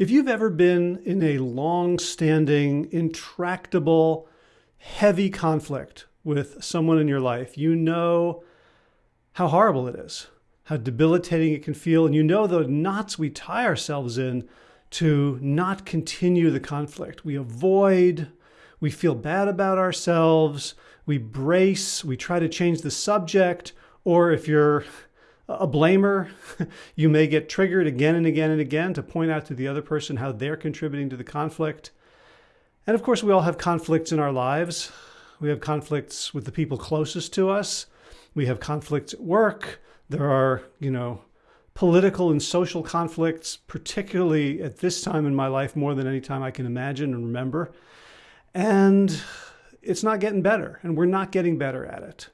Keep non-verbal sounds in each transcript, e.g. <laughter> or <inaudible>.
If you've ever been in a long-standing, intractable, heavy conflict with someone in your life, you know how horrible it is, how debilitating it can feel, and you know the knots we tie ourselves in to not continue the conflict. We avoid, we feel bad about ourselves, we brace, we try to change the subject, or if you're a blamer. <laughs> you may get triggered again and again and again to point out to the other person how they're contributing to the conflict. And of course, we all have conflicts in our lives. We have conflicts with the people closest to us. We have conflicts at work. There are, you know, political and social conflicts, particularly at this time in my life, more than any time I can imagine and remember. And it's not getting better, and we're not getting better at it.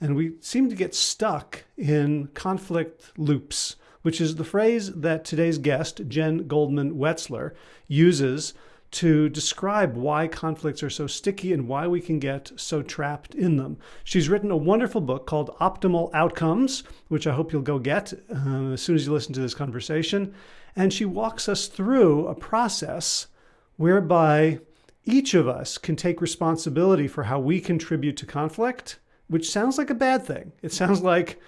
And we seem to get stuck in conflict loops, which is the phrase that today's guest, Jen Goldman Wetzler, uses to describe why conflicts are so sticky and why we can get so trapped in them. She's written a wonderful book called Optimal Outcomes, which I hope you'll go get uh, as soon as you listen to this conversation. And she walks us through a process whereby each of us can take responsibility for how we contribute to conflict which sounds like a bad thing. It sounds like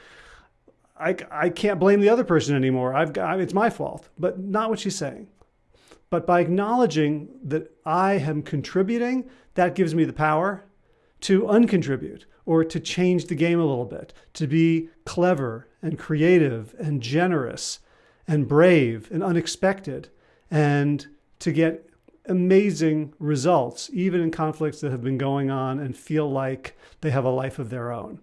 I, I can't blame the other person anymore. I've got, it's my fault, but not what she's saying. But by acknowledging that I am contributing, that gives me the power to uncontribute or to change the game a little bit, to be clever and creative and generous and brave and unexpected and to get amazing results, even in conflicts that have been going on and feel like they have a life of their own.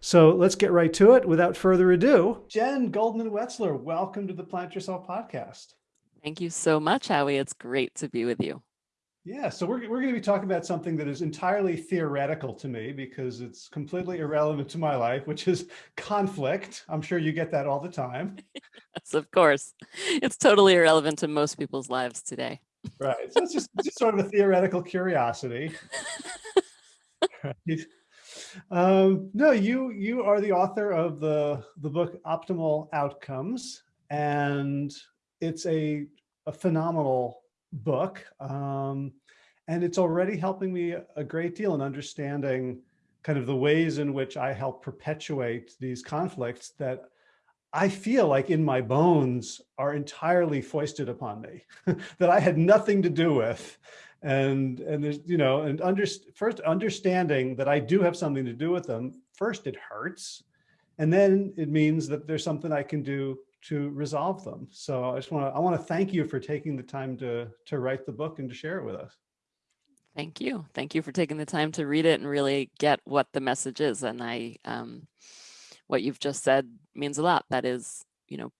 So let's get right to it. Without further ado, Jen Goldman Wetzler, welcome to the Plant Yourself podcast. Thank you so much, Howie. It's great to be with you. Yeah, so we're, we're going to be talking about something that is entirely theoretical to me because it's completely irrelevant to my life, which is conflict. I'm sure you get that all the time. <laughs> yes, of course. It's totally irrelevant to most people's lives today. Right. So it's just, just sort of a theoretical curiosity. right. <laughs> <laughs> Um, no, you you are the author of the the book Optimal Outcomes, and it's a a phenomenal book, um, and it's already helping me a great deal in understanding kind of the ways in which I help perpetuate these conflicts that I feel like in my bones are entirely foisted upon me <laughs> that I had nothing to do with. And, and there's, you know, and under, first understanding that I do have something to do with them. First, it hurts. And then it means that there's something I can do to resolve them. So I just want to, I want to thank you for taking the time to, to write the book and to share it with us. Thank you. Thank you for taking the time to read it and really get what the message is. And I, um, what you've just said means a lot. That is, you know,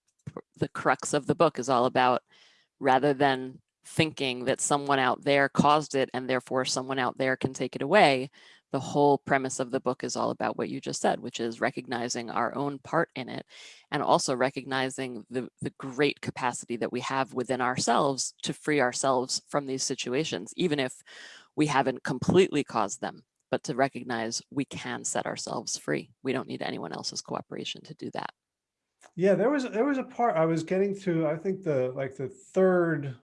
the crux of the book is all about rather than thinking that someone out there caused it and therefore someone out there can take it away. The whole premise of the book is all about what you just said, which is recognizing our own part in it and also recognizing the, the great capacity that we have within ourselves to free ourselves from these situations, even if we haven't completely caused them but to recognize we can set ourselves free. We don't need anyone else's cooperation to do that. Yeah, there was there was a part I was getting to, I think the like the third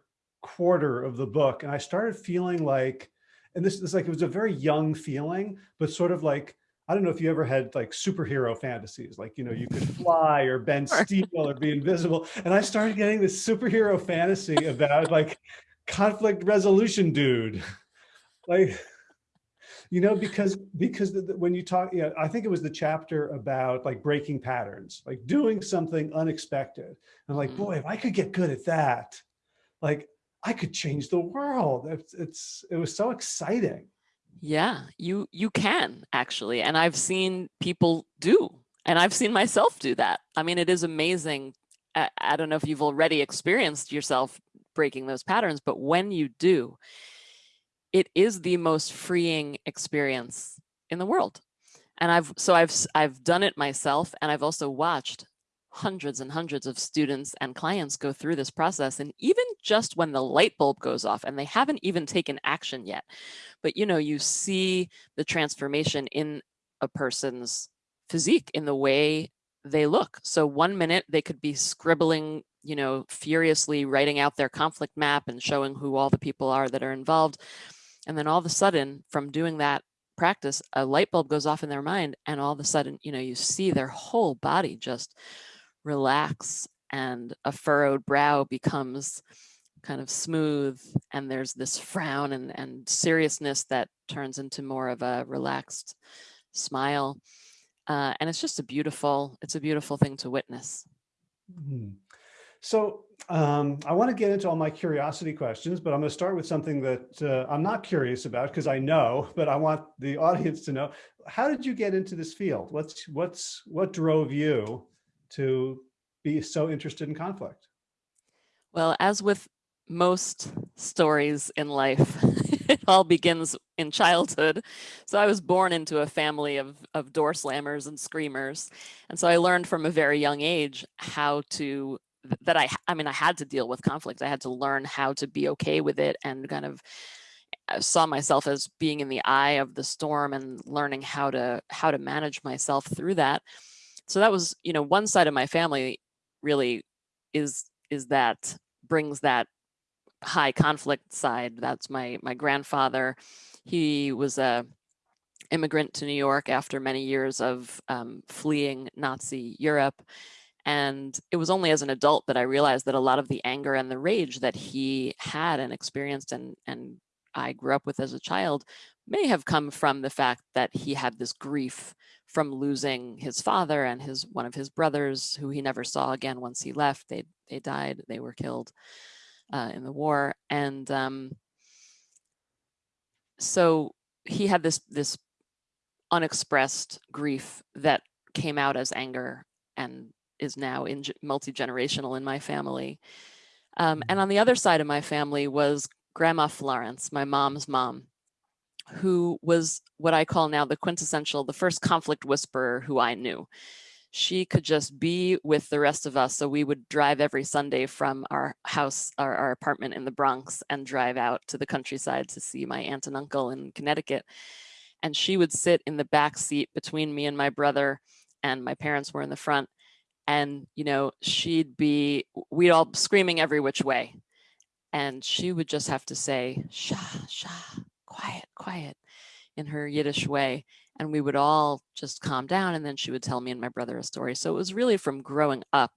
quarter of the book, and I started feeling like, and this is like it was a very young feeling, but sort of like I don't know if you ever had like superhero fantasies, like, you know, you could <laughs> fly or bend steel or be invisible. And I started getting this superhero fantasy about like conflict resolution dude. <laughs> Like, you know, because because the, the, when you talk, yeah, I think it was the chapter about like breaking patterns, like doing something unexpected. And like, mm-hmm. boy, if I could get good at that, like I could change the world. It's, it's it was so exciting. Yeah, you you can actually, and I've seen people do, and I've seen myself do that. I mean, it is amazing. I, I don't know if you've already experienced yourself breaking those patterns, but when you do, it is the most freeing experience in the world. And I've so I've I've done it myself and I've also watched hundreds and hundreds of students and clients go through this process and even just when the light bulb goes off and they haven't even taken action yet but you know you see the transformation in a person's physique in the way they look so one minute they could be scribbling you know, furiously writing out their conflict map and showing who all the people are that are involved. And then all of a sudden, from doing that practice, a light bulb goes off in their mind, and all of a sudden, you know, you see their whole body just relax, and a furrowed brow becomes kind of smooth, and there's this frown and, and seriousness that turns into more of a relaxed smile. Uh, and it's just a beautiful, it's a beautiful thing to witness. Mm -hmm. So um, I want to get into all my curiosity questions, but I'm going to start with something that uh, I'm not curious about because I know, <laughs> but I want the audience to know. How did you get into this field? What's what's what drove you to be so interested in conflict? Well, as with most stories in life, <laughs> it all begins in childhood. So I was born into a family of, of door slammers and screamers. And so I learned from a very young age how to that I, I mean, I had to deal with conflict. I had to learn how to be okay with it and kind of uh, saw myself as being in the eye of the storm and learning how to, how to manage myself through that. So that was, you know, one side of my family really is, is that brings that high conflict side. That's my, my grandfather. He was a immigrant to New York after many years of um, fleeing Nazi Europe and it was only as an adult that I realized that a lot of the anger and the rage that he had and experienced and, and I grew up with as a child may have come from the fact that he had this grief from losing his father and his one of his brothers who he never saw again once he left. They they died, they were killed uh, in the war. And um, so he had this this unexpressed grief that came out as anger and is now in multi-generational in my family. Um, and mm-hmm. on the other side of my family was Grandma Florence, my mom's mom, who was what I call now the quintessential, the first conflict whisperer who I knew. She could just be with the rest of us. So we would drive every Sunday from our house, our, our apartment in the Bronx and drive out to the countryside to see my aunt and uncle in Connecticut. And she would sit in the back seat between me and my brother and my parents were in the front and you know she'd be we'd all screaming every which way. And she would just have to say sha sha quiet quiet in her yiddish way and we would all just calm down and then she would tell me and my brother a story. So it was really from growing up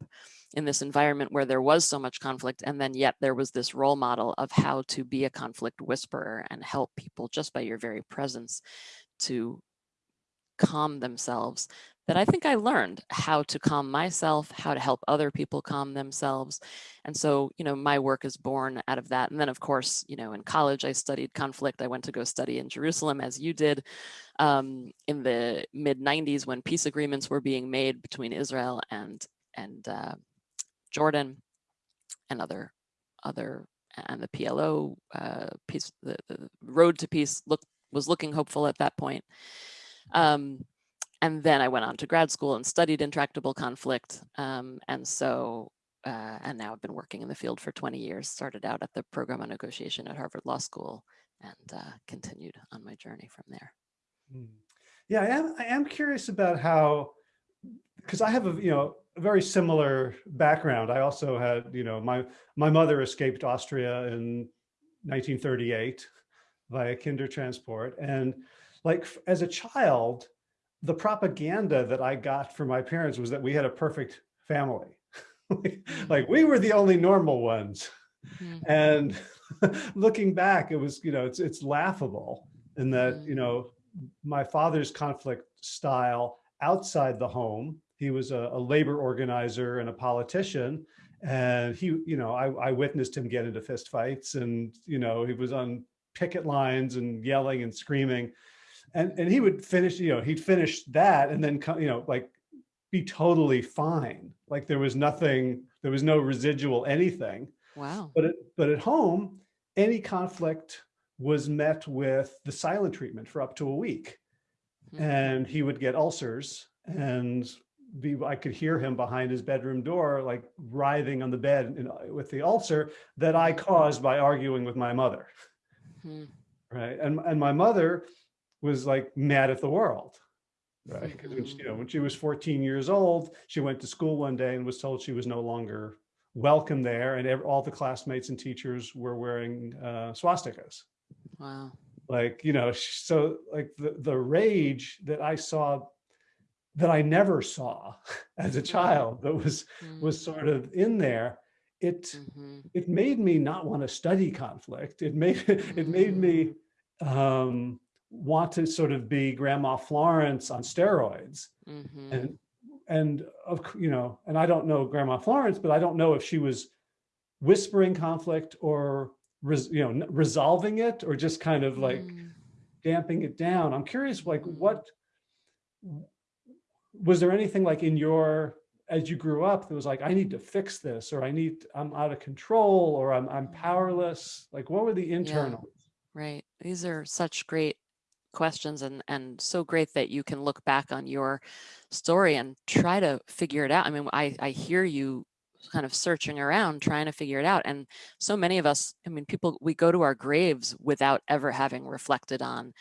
in this environment where there was so much conflict and then yet there was this role model of how to be a conflict whisperer and help people just by your very presence to calm themselves that I think I learned how to calm myself, how to help other people calm themselves. And so, you know, my work is born out of that. And then of course, you know, in college, I studied conflict. I went to go study in Jerusalem as you did um, in the mid 90s when peace agreements were being made between Israel and, and uh, Jordan and other, other, and the PLO uh, peace, the, the road to peace look, was looking hopeful at that point. Um, and then I went on to grad school and studied intractable conflict. Um, and so, uh, and now I've been working in the field for 20 years, started out at the program on negotiation at Harvard Law School and uh, continued on my journey from there. Hmm. Yeah, I am, I am curious about how, because I have a, you know, a very similar background. I also had, you know, my, my mother escaped Austria in 1938 via Kindertransport. And like as a child, the propaganda that I got from my parents was that we had a perfect family. <laughs> like we were the only normal ones. Mm -hmm. And <laughs> looking back, it was, you know, it's, it's laughable in that, mm -hmm. you know, my father's conflict style outside the home, he was a, a labor organizer and a politician. And he, you know, I, I witnessed him get into fistfights and, you know, he was on picket lines and yelling and screaming and and he would finish you know he'd finish that and then come you know like be totally fine. Like there was nothing there was no residual anything. Wow. But it, but at home any conflict was met with the silent treatment for up to a week. Mm -hmm. and he would get ulcers and be I could hear him behind his bedroom door like writhing on the bed in, with the ulcer that I caused by arguing with my mother. Mm -hmm. right? And and my mother was like mad at the world right because when she, you know when she was 14 years old she went to school one day and was told she was no longer welcome there and all the classmates and teachers were wearing uh, swastikas. Wow. Like, you know, so like the, the rage that I saw that I never saw <laughs> as a mm-hmm. child that was mm. was sort of in there it mm -hmm. it made me not want to study conflict it made <laughs> it made me mm. um, want to sort of be grandma Florence on steroids. Mm -hmm. and and of you know and I don't know grandma Florence but I don't know if she was whispering conflict or you know resolving it or just kind of like mm. damping it down. I'm curious like mm. what was there anything like in your as you grew up that was like i need to fix this or i need i'm out of control or i'm i'm powerless? Like what were the internal yeah, right. These are such great questions and and so great that you can look back on your story and try to figure it out i mean i i hear you kind of searching around trying to figure it out and so many of us i mean people we go to our graves without ever having reflected on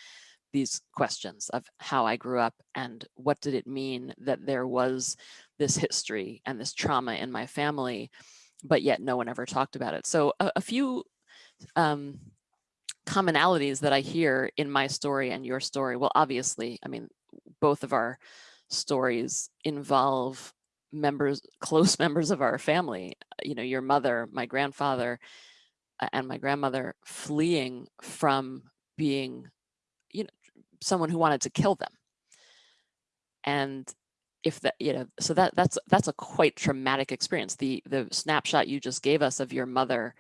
these questions of how I grew up and what did it mean that there was this history and this trauma in my family, but yet no one ever talked about it. So a, a few um, commonalities that I hear in my story and your story, well, obviously, I mean, both of our stories involve members, <laughs> close members of our family, you know, your mother, my grandfather, and my grandmother fleeing from being you know someone who wanted to kill them. And if that, you know, so that that's that's a quite traumatic experience. The the snapshot you just gave us of your mother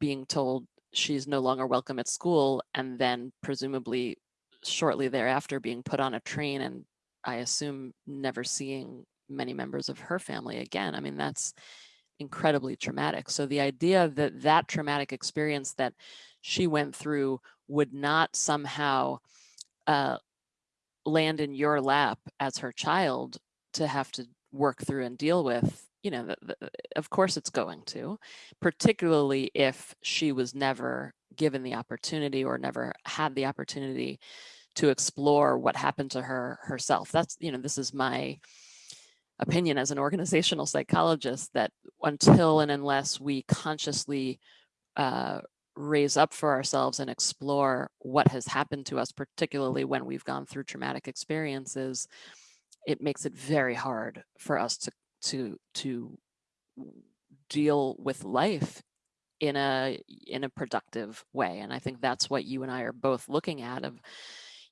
being told she's no longer welcome at school and then presumably shortly thereafter being put on a train and I assume never seeing many members of her family again. I mean, that's incredibly traumatic. So the idea that that traumatic experience that she went through would not somehow uh, land in your lap as her child to have to work through and deal with, you know, the, the, of course it's going to, particularly if she was never given the opportunity or never had the opportunity to explore what happened to her herself. That's, you know, this is my opinion as an organizational psychologist that until and unless we consciously uh, raise up for ourselves and explore what has happened to us, particularly when we've gone through traumatic experiences, it makes it very hard for us to to to deal with life in a in a productive way. And I think that's what you and I are both looking at of,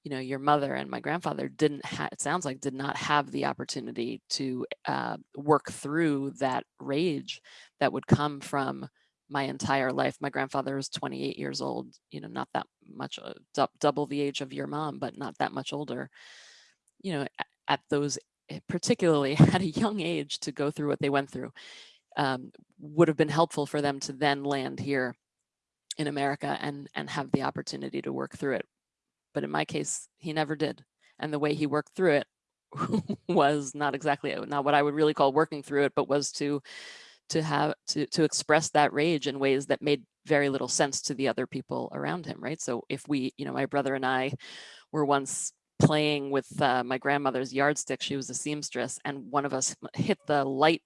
you know, your mother and my grandfather didn't have, it sounds like did not have the opportunity to uh, work through that rage that would come from my entire life. My grandfather was 28 years old, you know, not that much, uh, double the age of your mom, but not that much older. You know, at, those, eh, particularly <laughs> at a young age to go through what they went through, um, would have been helpful for them to then land here in America and, and have the opportunity to work through it. But in my case, he never did. And the way he worked through it <laughs> was not exactly, not what I would really call working through it, but was to to have to to express that rage in ways that made very little sense to the other people around him right so if we you know my brother and i were once playing with uh, my grandmother's yardstick she was a seamstress and one of us hit the light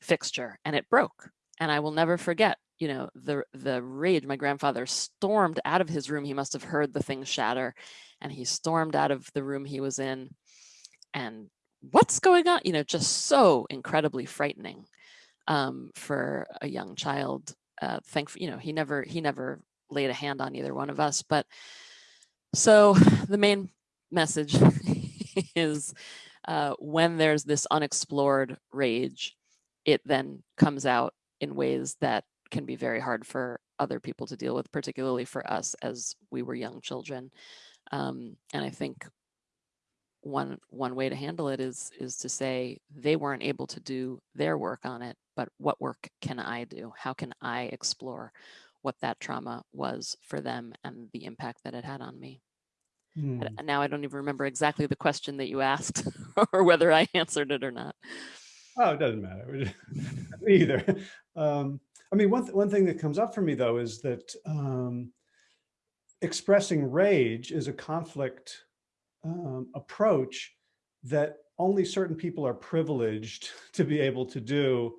fixture and it broke and i will never forget you know the the rage my grandfather stormed out of his room he must have heard the thing shatter and he stormed out of the room he was in and what's going on you know just so incredibly frightening um, for a young child. Uh, thankfully, you know, he never he never laid a hand on either one of us. But so <sighs> the main message <laughs> is uh, when there's this unexplored rage, it then comes out in ways that can be very hard for other people to deal with, particularly for us as we were young children. Um, and I think one one way to handle it is is to say they weren't able to do their work on it but what work can i do how can i explore what that trauma was for them and the impact that it had on me hmm. now i don't even remember exactly the question that you asked <laughs> or whether i answered it or not oh it doesn't matter <laughs> either um, i mean one, th one thing that comes up for me though is that um, expressing rage is a conflict um, approach that only certain people are privileged <laughs> to be able to do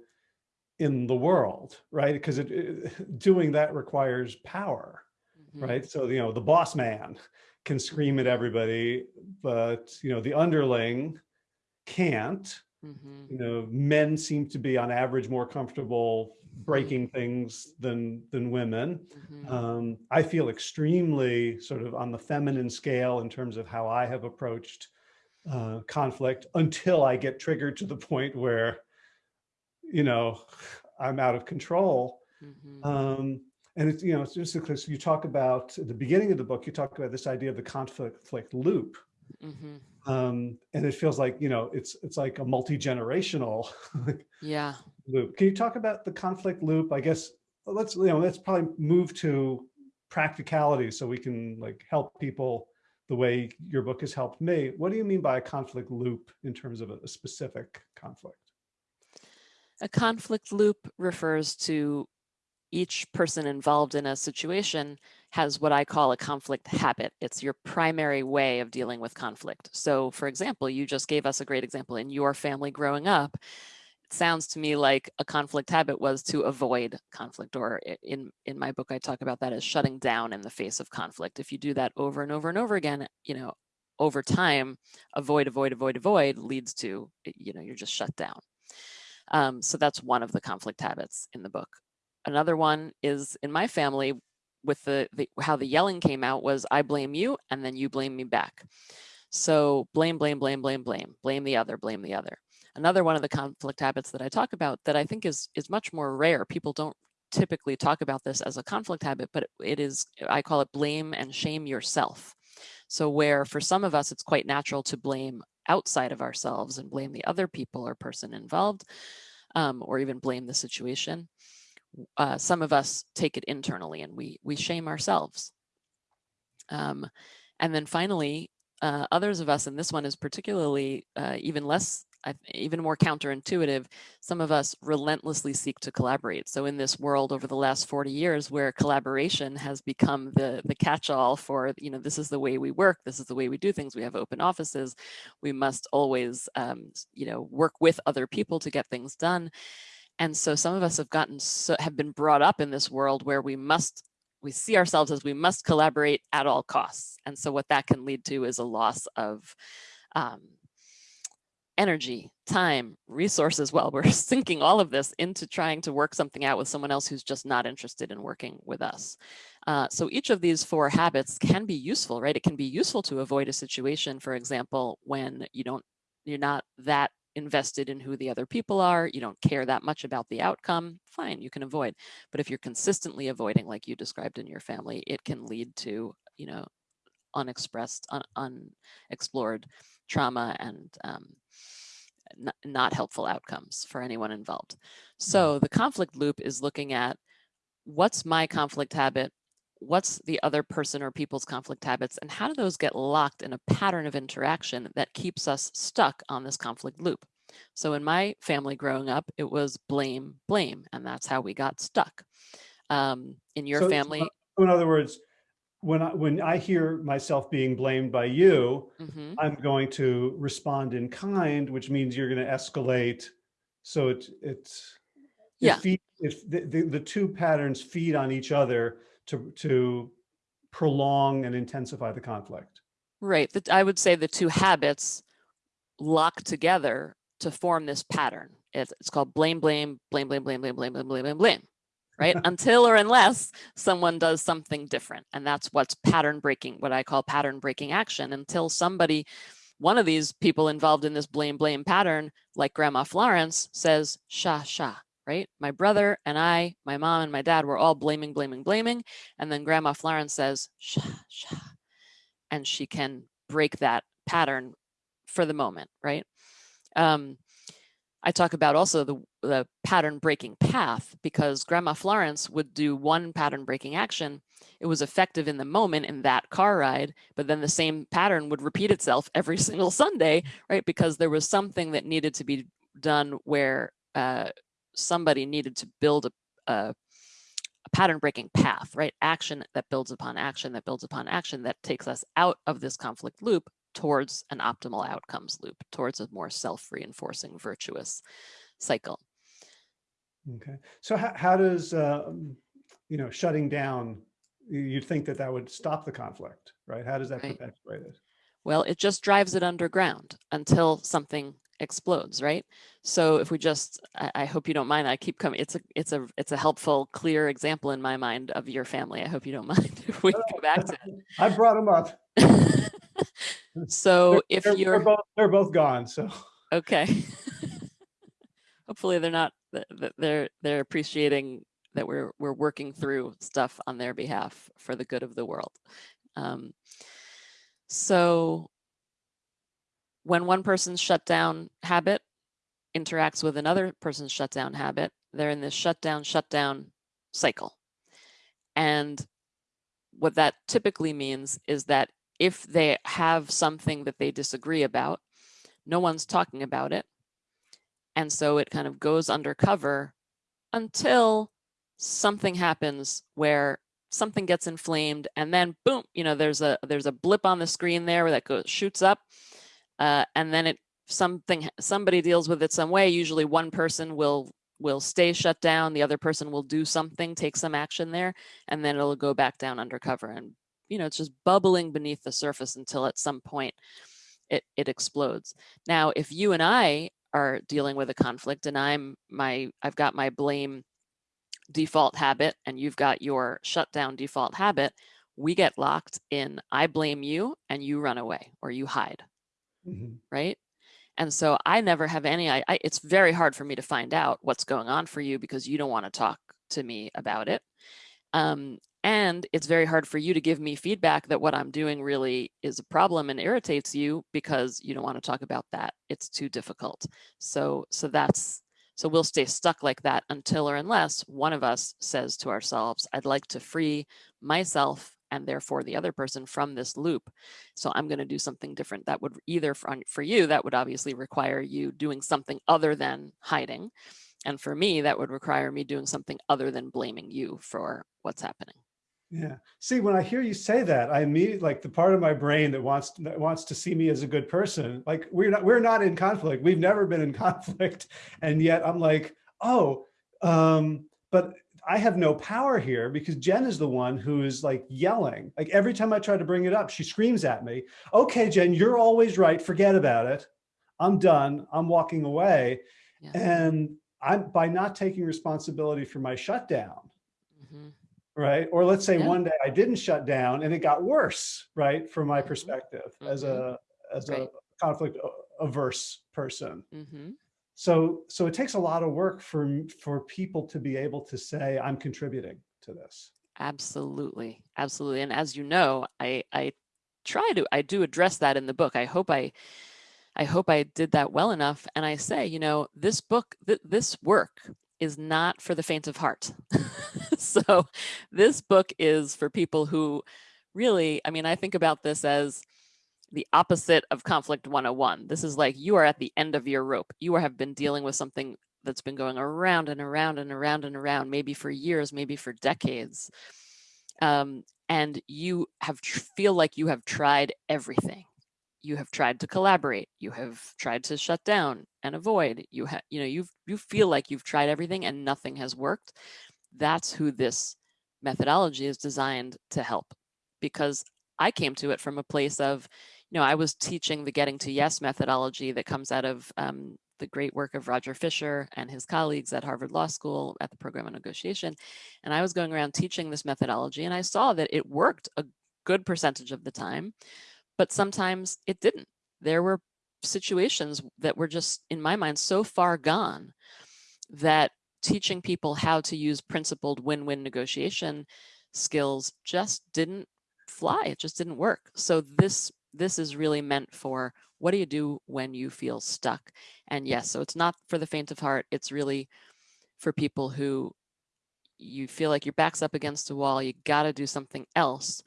in the world, right? Because it, it, doing that requires power, mm -hmm. right? So, you know, the boss man can scream at everybody, but, you know, the underling can't. Mm -hmm. You know, men seem to be on average more comfortable breaking things than than women. Mm -hmm. um, I feel extremely sort of on the feminine scale in terms of how I have approached uh, conflict until I get triggered to the point where, you know, I'm out of control. Mm -hmm. um, and it's, you know, it's just because you talk about at the beginning of the book, you talk about this idea of the conflict loop. Mm -hmm. um, and it feels like, you know, it's, it's like a multi-generational <laughs> yeah. loop. Can you talk about the conflict loop? I guess let's, you know, let's probably move to practicality so we can like help people the way your book has helped me. What do you mean by a conflict loop in terms of a, a specific conflict? A conflict loop refers to each person involved in a situation has what I call a conflict habit. It's your primary way of dealing with conflict. So for example, you just gave us a great example in your family growing up it sounds to me like a conflict habit was to avoid conflict or in in my book I talk about that as shutting down in the face of conflict if you do that over and over and over again you know over time avoid avoid avoid avoid leads to you know you're just shut down um, so that's one of the conflict habits in the book another one is in my family with the, the how the yelling came out was I blame you and then you blame me back so blame blame blame blame blame blame the other blame the other Another one of the conflict habits that I talk about that I think is, is much more rare, people don't typically talk about this as a conflict habit, but it is, I call it blame and shame yourself. So where for some of us, it's quite natural to blame outside of ourselves and blame the other people or person involved, um, or even blame the situation. Uh, some of us take it internally and we, we shame ourselves. Um, and then finally, uh, others of us, and this one is particularly uh, even less even more counterintuitive, some of us relentlessly seek to collaborate. So in this world over the last 40 years where collaboration has become the, the catch-all for, you know, this is the way we work, this is the way we do things, we have open offices, we must always, um, you know, work with other people to get things done. And so some of us have gotten, so, have been brought up in this world where we must we see ourselves as we must collaborate at all costs. And so what that can lead to is a loss of um, energy, time, resources. Well, we're <laughs> sinking all of this into trying to work something out with someone else who's just not interested in working with us. Uh, so each of these four habits can be useful, right? It can be useful to avoid a situation, for example, when you don't, you're not that invested in who the other people are, you don't care that much about the outcome, fine, you can avoid. But if you're consistently avoiding, like you described in your family, it can lead to, you know, unexpressed, un unexplored trauma and um, not helpful outcomes for anyone involved. Mm. So the conflict loop is looking at what's my conflict habit, what's the other person or people's conflict habits, and how do those get locked in a pattern of interaction that keeps us stuck on this conflict loop. So in my family growing up, it was blame, blame, and that's how we got stuck. Um, in your so, family. So in other words, when I, when I hear myself being blamed by you, mm -hmm. I'm going to respond in kind, which means you're going to escalate. So it, it's, yeah. Feed, if the, the, the, two patterns feed on each other to, to prolong and intensify the conflict. Right. I would say the two habits lock together to form this pattern. It's, it's called blame, blame, blame, blame, blame, blame, blame, blame, blame, blame, blame right? Until or unless someone does something different. And that's what's pattern breaking, what I call pattern breaking action. Until somebody, one of these people involved in this blame, blame pattern, like Grandma Florence says, sha, sha, right? My brother and I, my mom and my dad were all blaming, blaming, blaming. And then Grandma Florence says, sha, sha. And she can break that pattern for the moment, right? Um, I talk about also the, the pattern breaking path because Grandma Florence would do one pattern breaking action. It was effective in the moment in that car ride, but then the same pattern would repeat itself every <laughs> single Sunday, right? Because there was something that needed to be done where uh, somebody needed to build a, a, a pattern breaking path, right? Action that builds upon action that builds upon action that takes us out of this conflict loop towards an optimal outcomes loop, towards a more self-reinforcing virtuous cycle. Okay. So how, how does, uh, you know, shutting down, you'd think that that would stop the conflict, right? How does that right. perpetuate it? Well, it just drives it underground until something explodes, right? So if we just, I, I, hope you don't mind, I keep coming, it's a, it's a, it's a helpful, clear example in my mind of your family. I hope you don't <laughs> mind if we go back to it. <laughs> I brought them up. <laughs> so they're, if they're, you're, they're both, they're both gone, so. Okay. Hopefully they're not, they're, they're appreciating that we're, we're working through stuff on their behalf for the good of the world. Um, so when one person's shutdown habit interacts with another person's shutdown habit, they're in this shutdown, shutdown cycle. And what that typically means is that if they have something that they disagree about, no one's talking about it. And so it kind of goes undercover until something happens where something gets inflamed and then boom, you know, there's a there's a blip on the screen there that goes shoots up uh, and then it something somebody deals with it some way. Usually one person will will stay shut down, the other person will do something, take some action there, and then it'll go back down undercover. And you know, it's just bubbling beneath the surface until at some point it it explodes. Now, if you and I are dealing with a conflict and I'm my I've got my blame default habit and you've got your shutdown default habit, we get locked in I blame you and you run away or you hide. Mm -hmm. Right. And so I never have any, I, I, it's very hard for me to find out what's going on for you because you don't want to talk to me about it. Um, and it's very hard for you to give me feedback that what I'm doing really is a problem and irritates you because you don't want to talk about that. It's too difficult. So, so that's so we'll stay stuck like that until or unless one of us says to ourselves, I'd like to free myself and therefore the other person from this loop. So I'm going to do something different that would either for, for you, that would obviously require you doing something other than hiding. And for me, that would require me doing something other than blaming you for what's happening. Yeah. See, when I hear you say that, I immediately like the part of my brain that wants that wants to see me as a good person. Like we're not we're not in conflict. We've never been in <laughs> conflict, and yet I'm like, oh, um, but I have no power here because Jen is the one who is like yelling. Like every time I try to bring it up, she screams at me. Okay, Jen, you're always right. Forget about it. I'm done. I'm walking away. Yeah. And I'm by not taking responsibility for my shutdown. Mm -hmm right? Or let's say yeah. one day I didn't shut down and it got worse, right? From my mm-hmm. perspective mm -hmm. as a mm-hmm. as right. a conflict averse person. Mm -hmm. So so it takes a lot of work for for people to be able to say I'm contributing to this. Absolutely, absolutely. And as you know, I I try to I do address that in the book. I hope I I hope I did that well enough. And I say, you know, this book, th this work is not for the faint of heart. <laughs> so this book is for people who really, I mean, I think about this as the opposite of conflict 101. This is like you are at the end of your rope. You have been dealing with something that's been going around and around and around and around, maybe for years, maybe for decades. Um, and you have feel like you have tried everything you have tried to collaborate, you have tried to shut down and avoid, you have, you know, you you feel like you've tried everything and nothing has worked. That's who this methodology is designed to help because I came to it from a place of, you know, I was teaching the getting to yes methodology that comes out of um, the great work of Roger Fisher and his colleagues at Harvard Law School at the program on negotiation. And I was going around teaching this methodology and I saw that it worked a good percentage of the time, but sometimes it didn't. There were situations that were just, in my mind, so far gone that teaching people how to use principled win-win negotiation skills just didn't fly. It just didn't work. So this this is really meant for what do you do when you feel stuck? And yes, so it's not for the faint of heart. It's really for people who you feel like your back's up against a wall. You got to do something else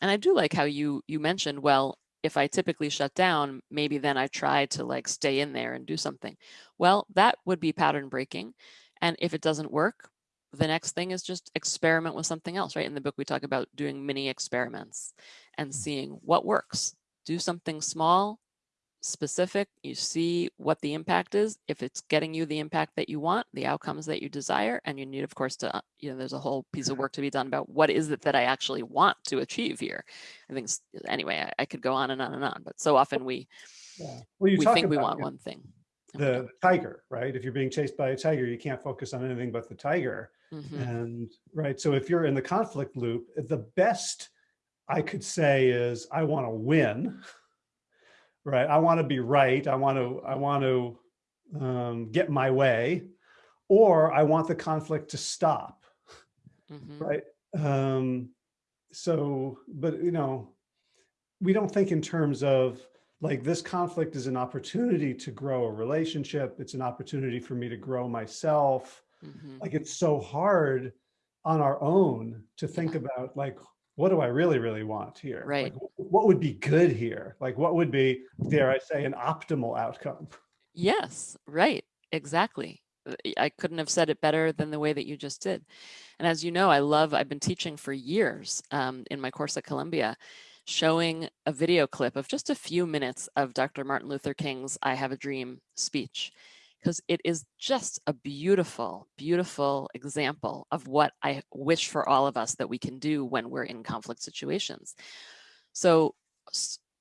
and I do like how you you mentioned, well, if I typically shut down, maybe then I try to like stay in there and do something. Well, that would be pattern breaking. And if it doesn't work, the next thing is just experiment with something else, right? In the book, we talk about doing mini experiments and mm. seeing what works. Do something small, specific, you see what the impact is, if it's getting you the impact that you want, the outcomes that you desire, and you need, of course, to, uh, you know, there's a whole piece of work to be done about what is it that I actually want to achieve here. I think, anyway, I, I could go on and on and on, but so often we, yeah. well, we think we want one thing. The tiger, right? If you're being chased by a tiger, you can't focus on anything but the tiger. Mm -hmm. And right, so if you're in the conflict loop, the best I could say is I want to win right? I want to be right. I want to, I want to um, get my way, or I want the conflict to stop, mm -hmm. right? Um, so, but you know, we don't think in terms of like this conflict is an opportunity to grow a relationship. It's an opportunity for me to grow myself. Mm -hmm. Like it's so hard on our own to think yeah. about like, what do I really, really want here? Right. Like, what would be good here? Like what would be, dare I say, an optimal outcome? Yes, right. Exactly. Uh, I couldn't have said it better than the way that you just did. And as you know, I love, I've been teaching for years um, in my course at Columbia, showing a video clip of just a few minutes of Dr. Martin Luther King's I Have a Dream speech because it is just a beautiful, beautiful example of what I wish for all of us that we can do when we're in conflict situations. So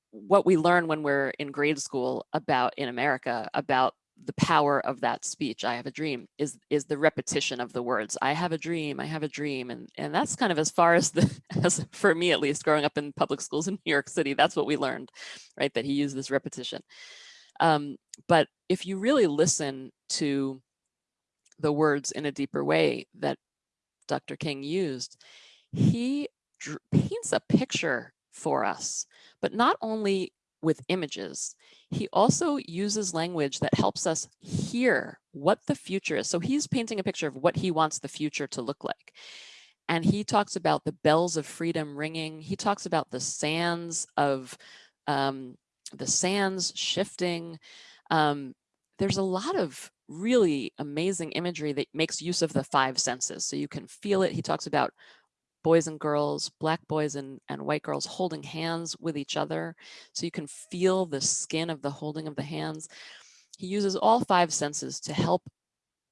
what we learn when we're in grade school about in America about the power of that speech, I have a dream, is is the repetition of the words, I have a dream, I have a dream. And, and that's kind of as far as the, <laughs> as for me at least, growing up in public schools in New York City, that's what we learned, right? That he used this repetition. Um, but if you really listen to the words in a deeper way that Dr. King used, he paints a picture for us, but not only with images, he also uses language that helps us hear what the future is. So he's painting a picture of what he wants the future to look like. And he talks about the bells of freedom ringing. He talks about the sands of um, the sands shifting. Um, there's a lot of really amazing imagery that makes use of the five senses. So you can feel it. He talks about boys and girls, black boys and, and white girls holding hands with each other. So you can feel the skin of the holding of the hands. He uses all five senses to help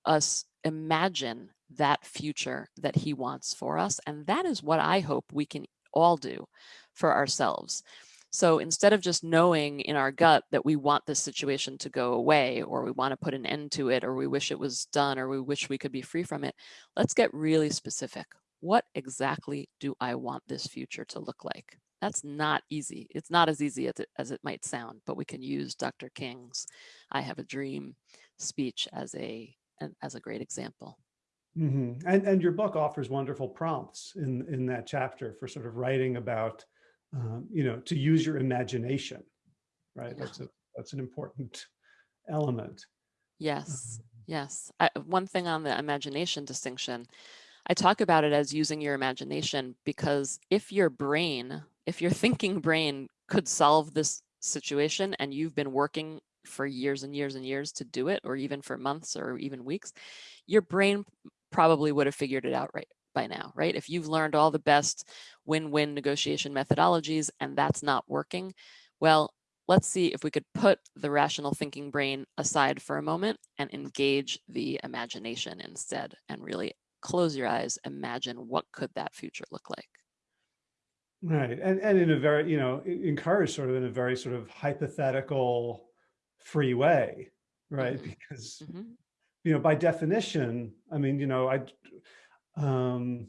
us imagine that future that he wants for us. And that is what I hope we can all do for ourselves. So instead of just knowing in our gut that we want this situation to go away or we want to put an end to it or we wish it was done or we wish we could be free from it, let's get really specific. What exactly do I want this future to look like? That's not easy. It's not as easy as it, as it might sound, but we can use Dr. King's I Have a Dream speech as a, as a great example. Mm -hmm. And, and your book offers wonderful prompts in, in that chapter for sort of writing about um, you know, to use your imagination, right? Yeah. That's a, that's an important element. Yes, um, yes. I, one thing on the imagination distinction, I talk about it as using your imagination because if your brain, if your <laughs> thinking brain could solve this situation and you've been working for years and years and years to do it, or even for months or even weeks, your brain probably would have figured it out right by now, right? If you've learned all the best win-win negotiation methodologies and that's not working, well, let's see if we could put the rational thinking brain aside for a moment and engage the imagination instead and really close your eyes, imagine what could that future look like. Right, and, and in a very, you know, encourage sort of in a very sort of hypothetical free way, right? Mm -hmm. Because, mm -hmm. you know, by definition, I mean, you know, I um,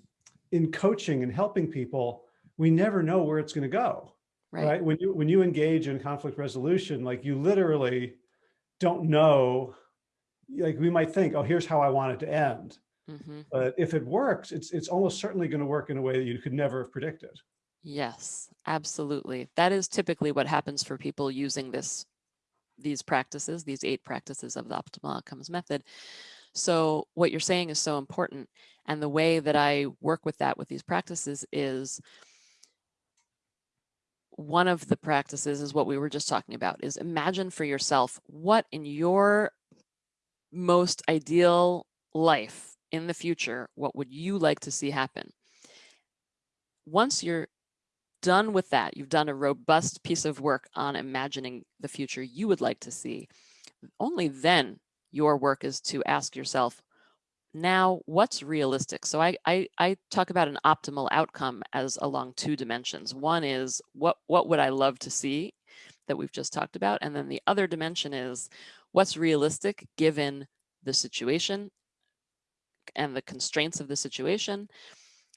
in coaching and helping people, we never know where it's going to go. Right. right. When you when you engage in conflict resolution, like you literally don't know. Like we might think, oh, here's how I want it to end. Mm -hmm. But if it works, it's it's almost certainly going to work in a way that you could never have predicted. Yes, absolutely. That is typically what happens for people using this these practices, these eight practices of the optimal outcomes method. So what you're saying is so important. And the way that I work with that with these practices is one of the practices is what we were just talking about is imagine for yourself what in your most ideal life in the future, what would you like to see happen? Once you're done with that, you've done a robust piece of work on imagining the future you would like to see, only then your work is to ask yourself, now what's realistic? So I, I, I talk about an optimal outcome as along two dimensions. One is what, what would I love to see that we've just talked about? And then the other dimension is what's realistic given the situation and the constraints of the situation,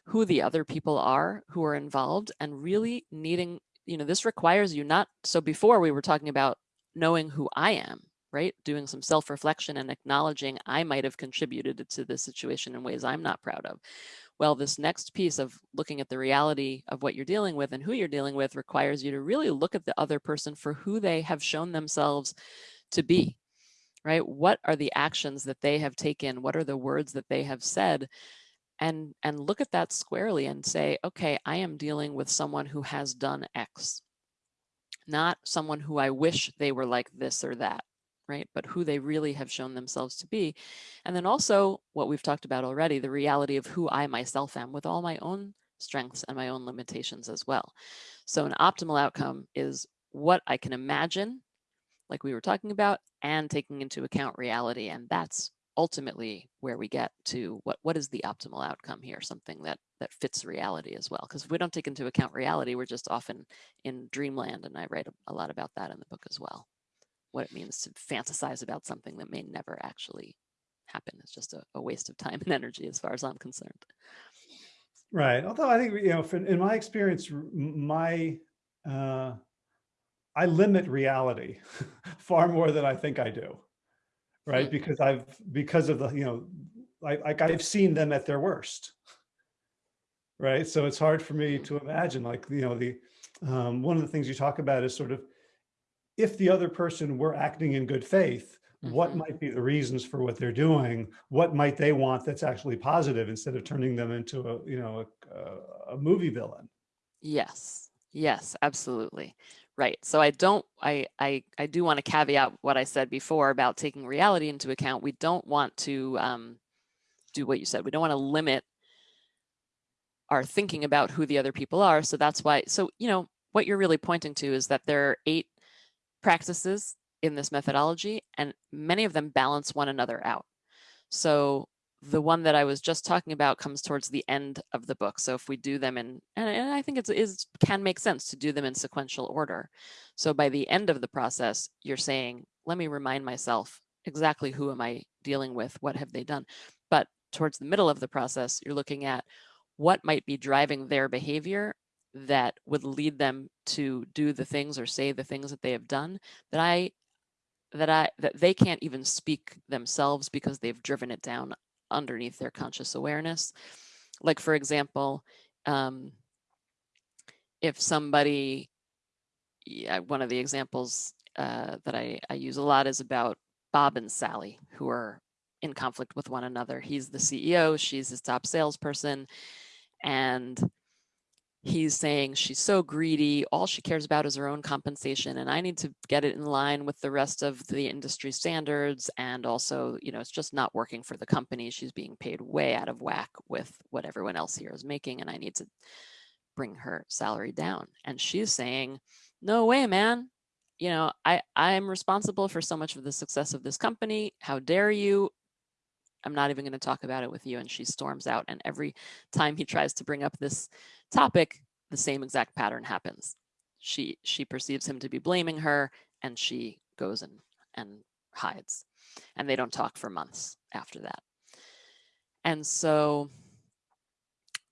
who the other people are who are involved and really needing, you know, this requires you not, so before we were talking about knowing who I am, right? Doing some self-reflection and acknowledging I might have contributed to this situation in ways I'm not proud of. Well, this next piece of looking at the reality of what you're dealing with and who you're dealing with requires you to really look at the other person for who they have shown themselves to be, right? What are the actions that they have taken? What are the words that they have said? And, and look at that squarely and say, okay, I am dealing with someone who has done X, not someone who I wish they were like this or that right? But who they really have shown themselves to be. And then also what we've talked about already, the reality of who I myself am with all my own strengths and my own limitations as well. So an optimal outcome is what I can imagine, like we were talking about, and taking into account reality. And that's ultimately where we get to what, what is the optimal outcome here, something that, that fits reality as well. Because if we don't take into account reality, we're just often in dreamland. And I write a, a lot about that in the book as well what it means to fantasize about something that may never actually happen. It's just a, a waste of time <laughs> and energy as far as I'm concerned. Right. Although I think, you know, in my experience, my, uh, I limit reality <laughs> far more than I think I do. Right. Mm. Because I've, because of the, you know, like, like I've seen them at their worst. Right. So it's hard for me to imagine like, you know, the, um, one of the things you talk about is sort of if the other person were acting in good faith, what mm-hmm. might be the reasons for what they're doing? What might they want that's actually positive instead of turning them into a, you know, a, a movie villain? Yes, yes, absolutely. Right. So I don't, I, I, I do want to caveat what I said before about taking reality into account. We don't want to um, do what you said. We don't want to limit our thinking about who the other people are. So that's why, so, you know, what you're really pointing to is that there are eight practices in this methodology, and many of them balance one another out. So the one that I was just talking about comes towards the end of the book. So if we do them in, and, I think it is can make sense to do them in sequential order. So by the end of the process, you're saying, let me remind myself exactly who am I dealing with? What have they done? But towards the middle of the process, you're looking at what might be driving their behavior that would lead them to do the things or say the things that they have done that I that I that they can't even speak themselves because they've driven it down underneath their conscious awareness. Like for example, um, if somebody, yeah, one of the examples uh, that I, I use a lot is about Bob and Sally, who are in conflict with one another. He's the CEO, she's his top salesperson, and he's saying she's so greedy, all she cares about is her own compensation, and I need to get it in line with the rest of the industry standards. And also, you know, it's just not working for the company. She's being paid way out of whack with what everyone else here is making, and I need to bring her salary down. And she's saying, no way, man. You know, I, I'm responsible for so much of the success of this company. How dare you? I'm not even going to talk about it with you. And she storms out. And every time he tries to bring up this topic, the same exact pattern happens. She she perceives him to be blaming her and she goes and, and hides. And they don't talk for months after that. And so,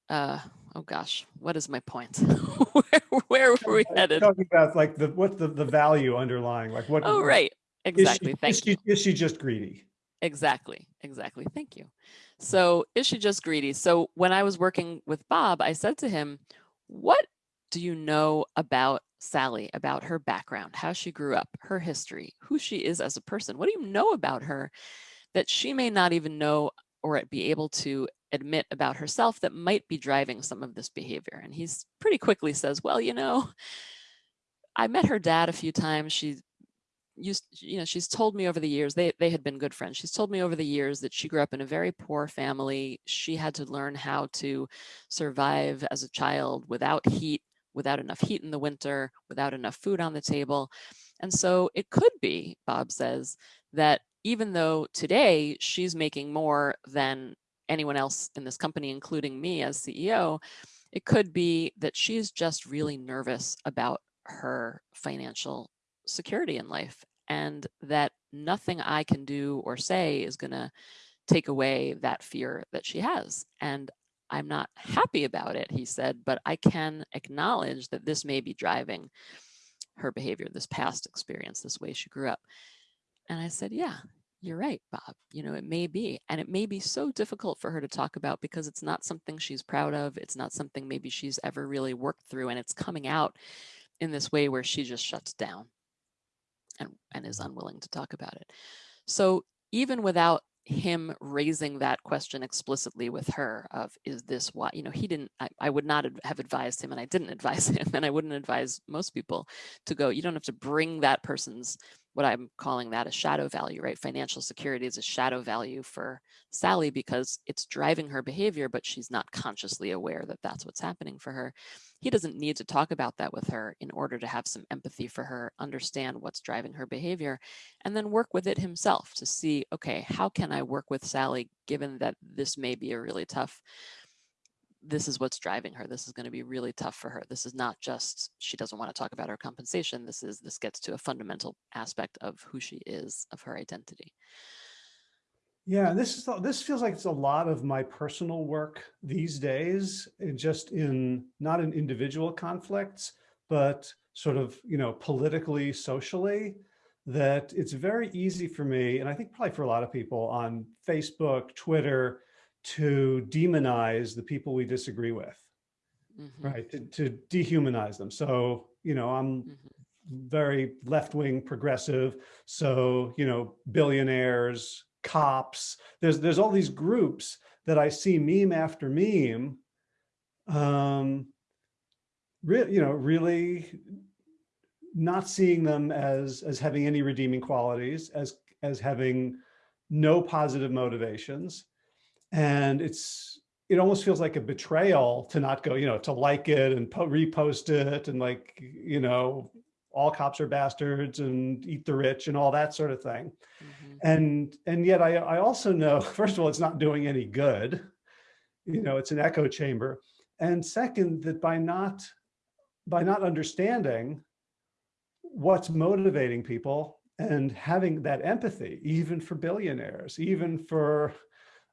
uh, oh gosh, what is my point? <laughs> where, where were we headed? Talking about like the what's the, the value underlying, like what? Oh, right. Exactly. Is she, Thank is you. She, is she just greedy? Exactly. Exactly. Thank you. So is she just greedy? So when I was working with Bob, I said to him, what do you know about Sally, about her background, how she grew up, her history, who she is as a person? What do you know about her that she may not even know or be able to admit about herself that might be driving some of this behavior? And he's pretty quickly says, well, you know, I met her dad a few times. She used, you know, she's told me over the years, they, they had been good friends. She's told me over the years that she grew up in a very poor family. She had to learn how to survive as a child without heat, without enough heat in the winter, without enough food on the table. And so it could be, Bob says, that even though today she's making more than anyone else in this company, including me as CEO, it could be that she's just really nervous about her financial security in life and that nothing I can do or say is going to take away that fear that she has. And I'm not happy about it, he said, but I can acknowledge that this may be driving her behavior, this past experience, this way she grew up. And I said, yeah, you're right, Bob. You know, it may be. And it may be so difficult for her to talk about because it's not something she's proud of. It's not something maybe she's ever really worked through. And it's coming out in this way where she just shuts down and, and is unwilling to talk about it. So even without him raising that question explicitly with her of is this why you know he didn't I, I, would not have advised him and i didn't <laughs> advise him and i wouldn't advise most people to go you don't have to bring that person's what I'm calling that a shadow value, right? Financial security is a shadow value for Sally because it's driving her behavior, but she's not consciously aware that that's what's happening for her. He doesn't need to talk about that with her in order to have some empathy for her, understand what's driving her behavior, and then work with it himself to see, okay, how can I work with Sally given that this may be a really tough this is what's driving her. This is going to be really tough for her. This is not just she doesn't want to talk about her compensation. This is this gets to a fundamental aspect of who she is, of her identity. Yeah, this is this feels like it's a lot of my personal work these days, and just in not in individual conflicts, but sort of you know politically, socially. That it's very easy for me, and I think probably for a lot of people on Facebook, Twitter, to demonize the people we disagree with, mm -hmm. right? To, to, dehumanize them. So, you know, I'm mm -hmm. very left-wing progressive. So, you know, billionaires, cops, there's, there's all these groups that I see meme after meme, um, really, you know, really not seeing them as, as having any redeeming qualities, as, as having no positive motivations and it's, it almost feels like a betrayal to not go, you know, to like it and repost it and like, you know, all cops are bastards and eat the rich and all that sort of thing. Mm -hmm. And, and yet I, I also know, <laughs> first of all, it's not doing any good. You know, it's an echo chamber. And second, that by not, by not understanding what's motivating people and having that empathy, even for billionaires, even for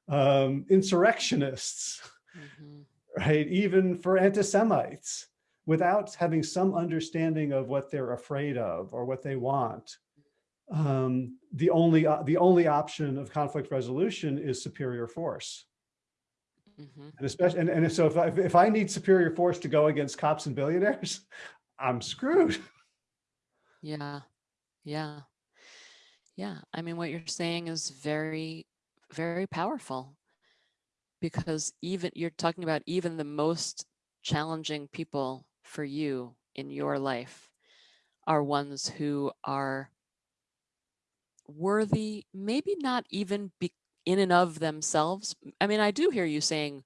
um, insurrectionists, mm -hmm. right? Even for anti-Semites, without having some understanding of what they're afraid of or what they want. Um, the only uh, the only option of conflict resolution is superior force. Mm -hmm. And especially, and, and so if I, if I need superior force to go against cops and billionaires, <laughs> I'm screwed. <laughs> Yeah, yeah, yeah. I mean, what you're saying is very very powerful because even you're talking about even the most challenging people for you in your life are ones who are worthy, maybe not even be in and of themselves. I mean, I do hear you saying,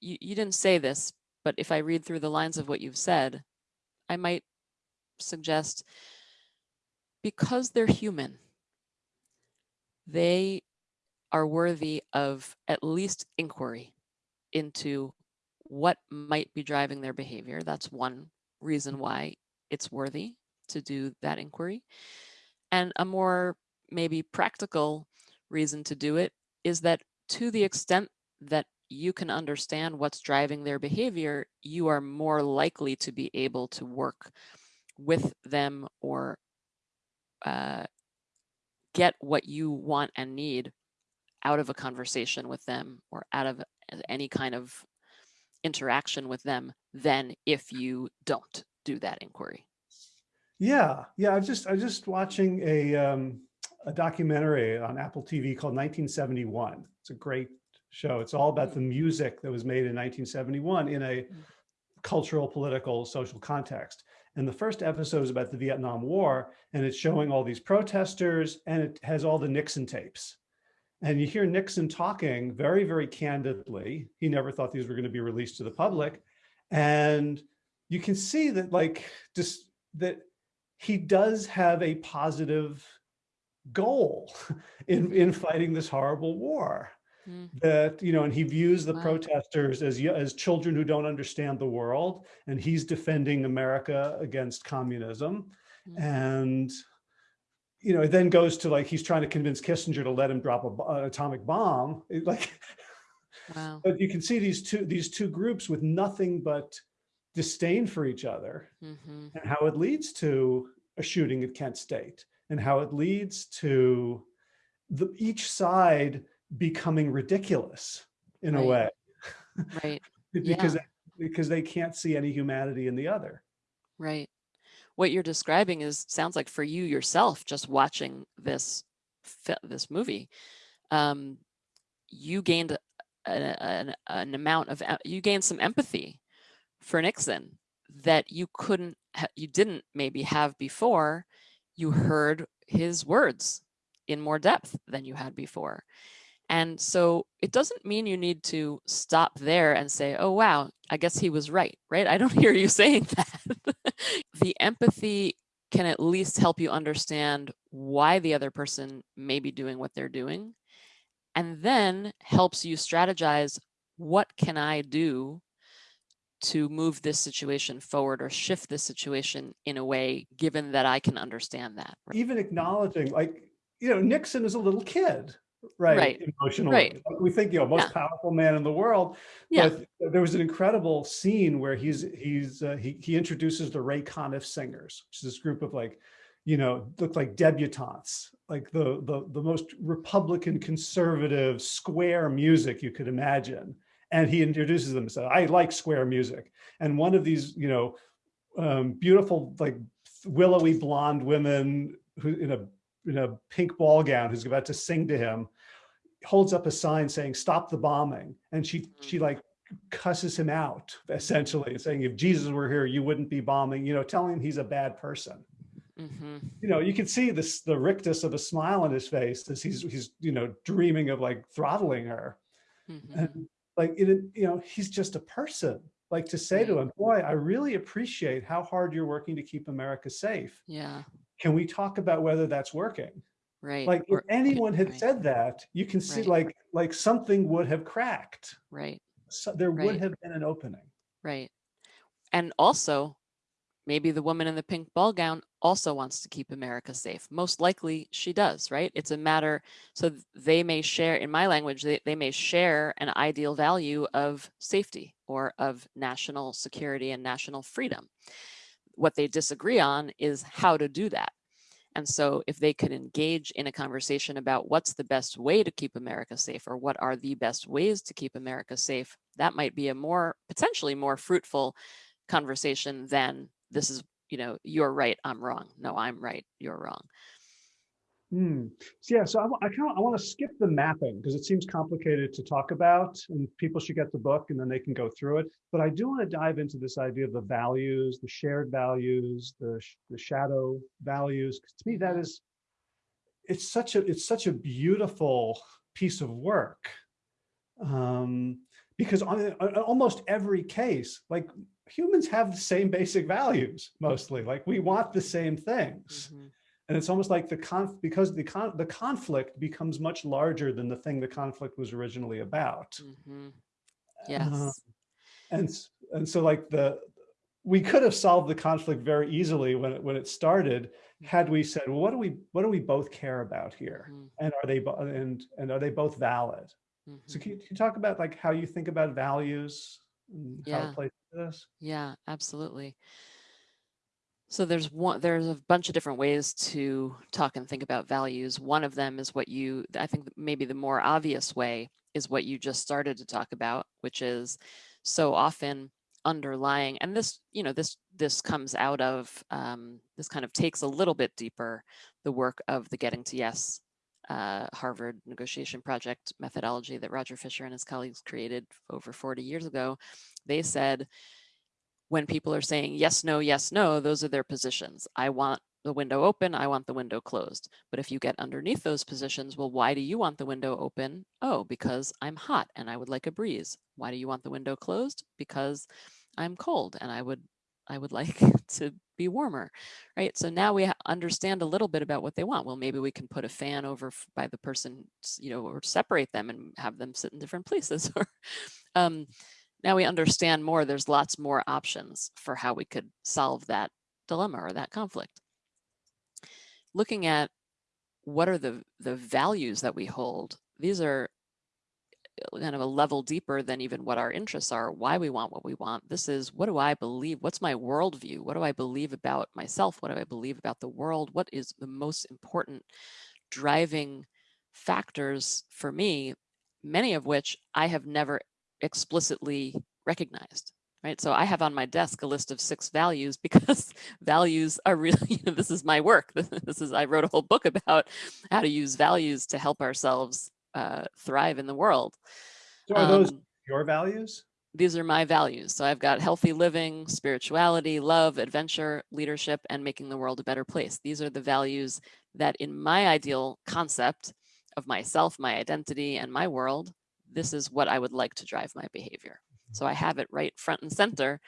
you, you didn't say this, but if I read through the lines of what you've said, I might suggest because they're human, they are worthy of at least inquiry into what might be driving their behavior. That's one reason why it's worthy to do that inquiry. And a more maybe practical reason to do it is that to the extent that you can understand what's driving their behavior, you are more likely to be able to work with them or uh, get what you want and need out of a conversation with them or out of any kind of interaction with them than if you don't do that inquiry. Yeah, yeah. I just I just watching a um, a documentary on Apple TV called 1971. It's a great show. It's all about the music that was made in 1971 in a mm. cultural, political, social context. And the first episode is about the Vietnam War, and it's showing all these protesters, and it has all the Nixon tapes. And you hear Nixon talking very, very candidly. He never thought these were going to be released to the public. And you can see that like just that he does have a positive goal <laughs> in, in fighting this horrible war. Mm. That, you know, and he views the wow. protesters as, as children who don't understand the world, and he's defending America against communism. Mm. And, you know, it then goes to like, he's trying to convince Kissinger to let him drop a, an atomic bomb. <laughs> It, like, wow. but you can see these two, these two groups with nothing but disdain for each other mm -hmm. and how it leads to a shooting at Kent State and how it leads to the, each side becoming ridiculous in right. a way. Right. <laughs> because, yeah. because they can't see any humanity in the other. Right. What you're describing is sounds like for you yourself, just watching this this movie, um, you gained an, an amount of you gained some empathy for Nixon that you couldn't you didn't maybe have before you heard his words in more depth than you had before. And so it doesn't mean you need to stop there and say, oh, wow, I guess he was right, right? I don't <laughs> hear you saying that. <laughs> the empathy can at least help you understand why the other person may be doing what they're doing, and then helps you strategize, what can I do to move this situation forward or shift this situation in a way, given that I can understand that. Even acknowledging like, you know, Nixon is a little kid, right? right. Emotionally. Right. We think, you know, most yeah. powerful man in the world. Yeah. But there was an incredible scene where he's, he's, uh, he, he introduces the Ray Conniff Singers, which is this group of like, you know, look like debutantes, like the, the, the most Republican conservative square music you could imagine and he introduces them and said, I like square music. And one of these, you know, um, beautiful, like willowy blonde women who in a, in a pink ball gown who's about to sing to him, holds up a sign saying, stop the bombing. And she, she mm. like cusses him out essentially saying, if Jesus were here, you wouldn't be bombing, you know, telling him he's a bad person. Mm -hmm. You know, you can see this, the rictus of a smile on his face as he's, he's, you know, dreaming of like throttling her. Mm -hmm. And like it, you know, he's just a person. Like to say to him, boy, I really appreciate how hard you're working to keep America safe. Yeah. Can we talk about whether that's working? Right. Like if anyone had right. said that, you can see right. like like something would have cracked. Right. So there right. would have been an opening. Right. And also maybe the woman in the pink ball gown also wants to keep America safe. Most likely she does, right? It's a matter, so they may share, in my language, they, they may share an ideal value of safety or of national security and national freedom. What they disagree on is how to do that. And so if they could engage in a conversation about what's the best way to keep America safe or what are the best ways to keep America safe, that might be a more, potentially more fruitful conversation than this is, you know, you're right, I'm wrong. No, I'm right, you're wrong. Hmm. So, yeah, so I, I kind of I want to skip the mapping because it seems complicated to talk about, and people should get the book and then they can go through it. But I do want to dive into this idea of the values, the shared values, the the shadow values. To me, that mm-hmm. it's such a it's such a beautiful piece of work, um, because on, on almost every case, like humans have the same basic values mostly like we want the same things mm -hmm. And it's almost like the conf because the con the conflict becomes much larger than the thing the conflict was originally about mm -hmm. yes uh, and and so like the we could have solved the conflict very easily when it when it started had we said well what do we what do we both care about here mm -hmm. and are they and and are they both valid so can you, can you talk about like how you think about values yeah. Yeah, absolutely. So there's one, there's a bunch of different ways to talk and think about values. One of them is what you, I think maybe the more obvious way is what you just started to talk about, which is so often underlying, and this, you know, this, this comes out of, um, this kind of takes a little bit deeper, the work of the Getting to Yes uh, Harvard negotiation project methodology that Roger Fisher and his colleagues created over 40 years ago, they said, when people are saying yes, no, yes, no, those are their positions. I want the window open, I want the window closed. But if you get underneath those positions, well, why do you want the window open? Oh, because I'm hot and I would like a breeze. Why do you want the window closed? Because I'm cold and I would I would <laughs> like to be warmer, right? So now we understand a little bit about what they want. Well, maybe we can put a fan over by the person, you know, or separate them and have them sit in different places. <laughs> Or um, now we understand more. There's lots more options for how we could solve that dilemma or that conflict. Looking at what are the the values that we hold. These are uh, kind of a level deeper than even what our interests are, why we want what we want. This is what do I believe? What's my worldview? What do I believe about myself? What do I believe about the world? What is the most important driving factors for me, many of which I have never explicitly recognized. Right. So I have on my desk a list of six values <laughs> because values are really, <laughs> you know, this is my work. <laughs> This is, I wrote a whole book about how to use values to help ourselves uh, thrive in the world. So are those um, your values? These are my values. So I've got healthy living, spirituality, love, adventure, leadership, and making the world a better place. These are the values that in my ideal concept of myself, my identity, and my world, this is what I would like to drive my behavior. Mm-hmm. So I have it right front and center.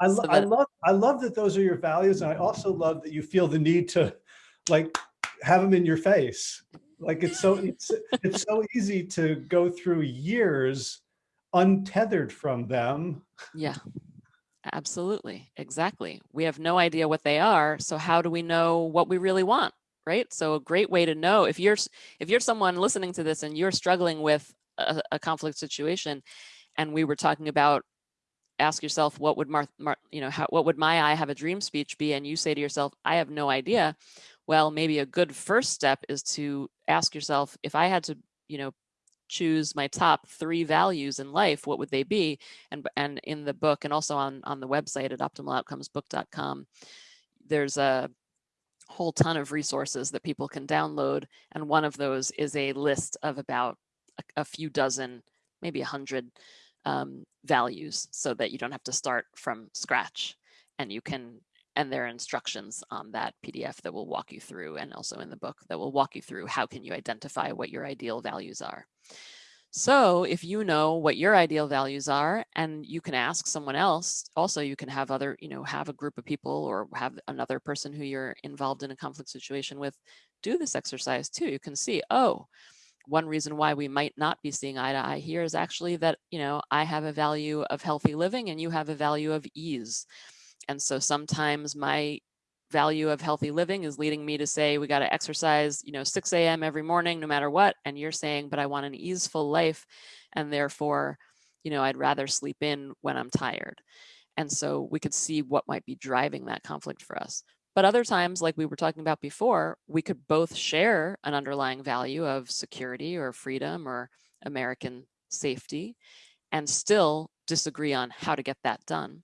I, lo so I love I love that those are your values. And I also love that you feel the need to like have them in your face. Like it's so <laughs> it's it's so easy to go through years untethered from them. Yeah. Absolutely. Exactly. We have no idea what they are. So how do we know what we really want? Right. So a great way to know if you're if you're someone listening to this and you're struggling with a, a conflict situation and we were talking about ask yourself what would Mar, Mar you know how, what would my I have a dream speech be and you say to yourself I have no idea well, maybe a good first step is to ask yourself, if I had to, you know, choose my top three values in life, what would they be? And, and in the book and also on, on the website at optimaloutcomesbook.com, there's a whole ton of resources that people can download. And one of those is a list of about a, a few dozen, maybe a hundred um, values so that you don't have to start from scratch and you can and there are instructions on that PDF that will walk you through and also in the book that will walk you through how can you identify what your ideal values are. So if you know what your ideal values are and you can ask someone else, also you can have other, you know, have a group of people or have another person who you're involved in a conflict situation with do this exercise too. You can see, oh, one reason why we might not be seeing eye to eye here is actually that, you know, I have a value of healthy living and you have a value of ease. And so sometimes my value of healthy living is leading me to say we got to exercise you know 6 a.m every morning no matter what and you're saying but i want an easeful life and therefore you know i'd rather sleep in when i'm tired and so we could see what might be driving that conflict for us but other times like we were talking about before we could both share an underlying value of security or freedom or american safety and still disagree on how to get that done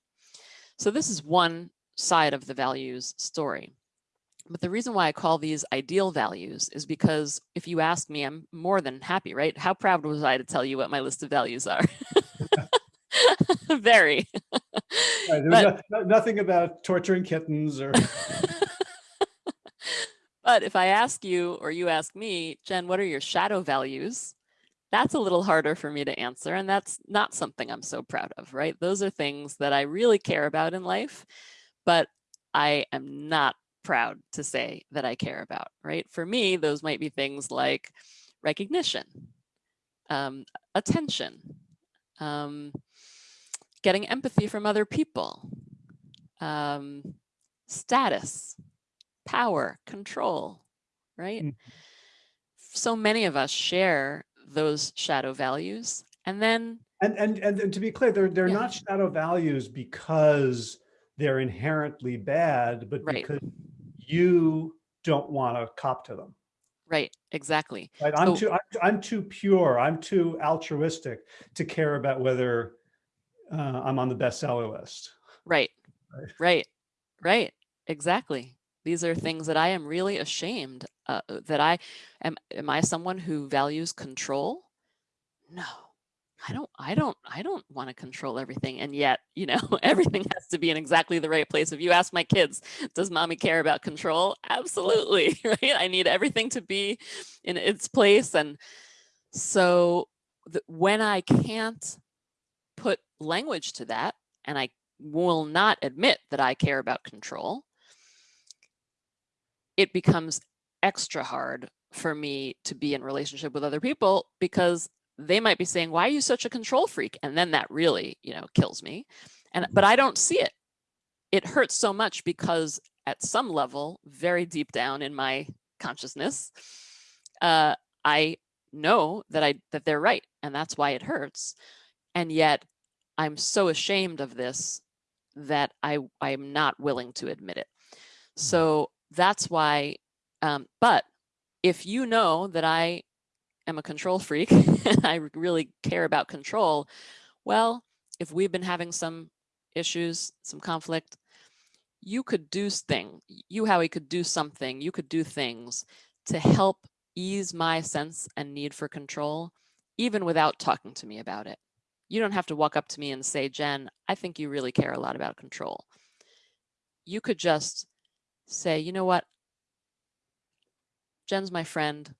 so this is one side of the values story. But the reason why I call these ideal values is because if you ask me, I'm more than happy, right? How proud was I to tell you what my list of values are? <laughs> <laughs> Very. Right, but, no, nothing about torturing kittens or. <laughs> but if I ask you or you ask me, Jen, what are your shadow values? that's a little harder for me to answer. And that's not something I'm so proud of, right? Those are things that I really care about in life, but I am not proud to say that I care about, right? For me, those might be things like recognition, um, attention, um, getting empathy from other people, um, status, power, control, right? Mm. So many of us share those shadow values and then and and and, to be clear they're they're yeah. not shadow values because they're inherently bad but right. because you don't want to cop to them right exactly right i'm too I'm, I'm, too pure i'm too altruistic to care about whether uh, i'm on the bestseller list right right right right exactly these are things that I am really ashamed uh, that I am. Am I someone who values control? No, I don't, I don't, I don't want to control everything. And yet, <laughs> you know, <laughs> everything has to be in exactly the right place. If you ask my kids, does mommy care about control? Absolutely, <laughs> right? I need everything to be in its place. And so the, when I can't put language to that, and I will not admit that I care about control, it becomes extra hard for me to be in relationship with other people because they might be saying, why are you such a control freak? And then that really, you know, kills me. And, but I don't see it. It hurts so much because at some level, very deep down in my consciousness, uh, I know that I, that they're right. And that's why it hurts. And yet I'm so ashamed of this that I, I'm not willing to admit it. Mm-hmm. So that's why, um, but if you know that I am a control freak <laughs> I really care about control, well, if we've been having some issues, some conflict, you could do thing. You, Howie, could do something. You could do things to help ease my sense and need for control, even without talking to me about it. You don't have to walk up to me and say, Jen, I think you really care a lot about control. You could just say, you know what? Jen's my friend.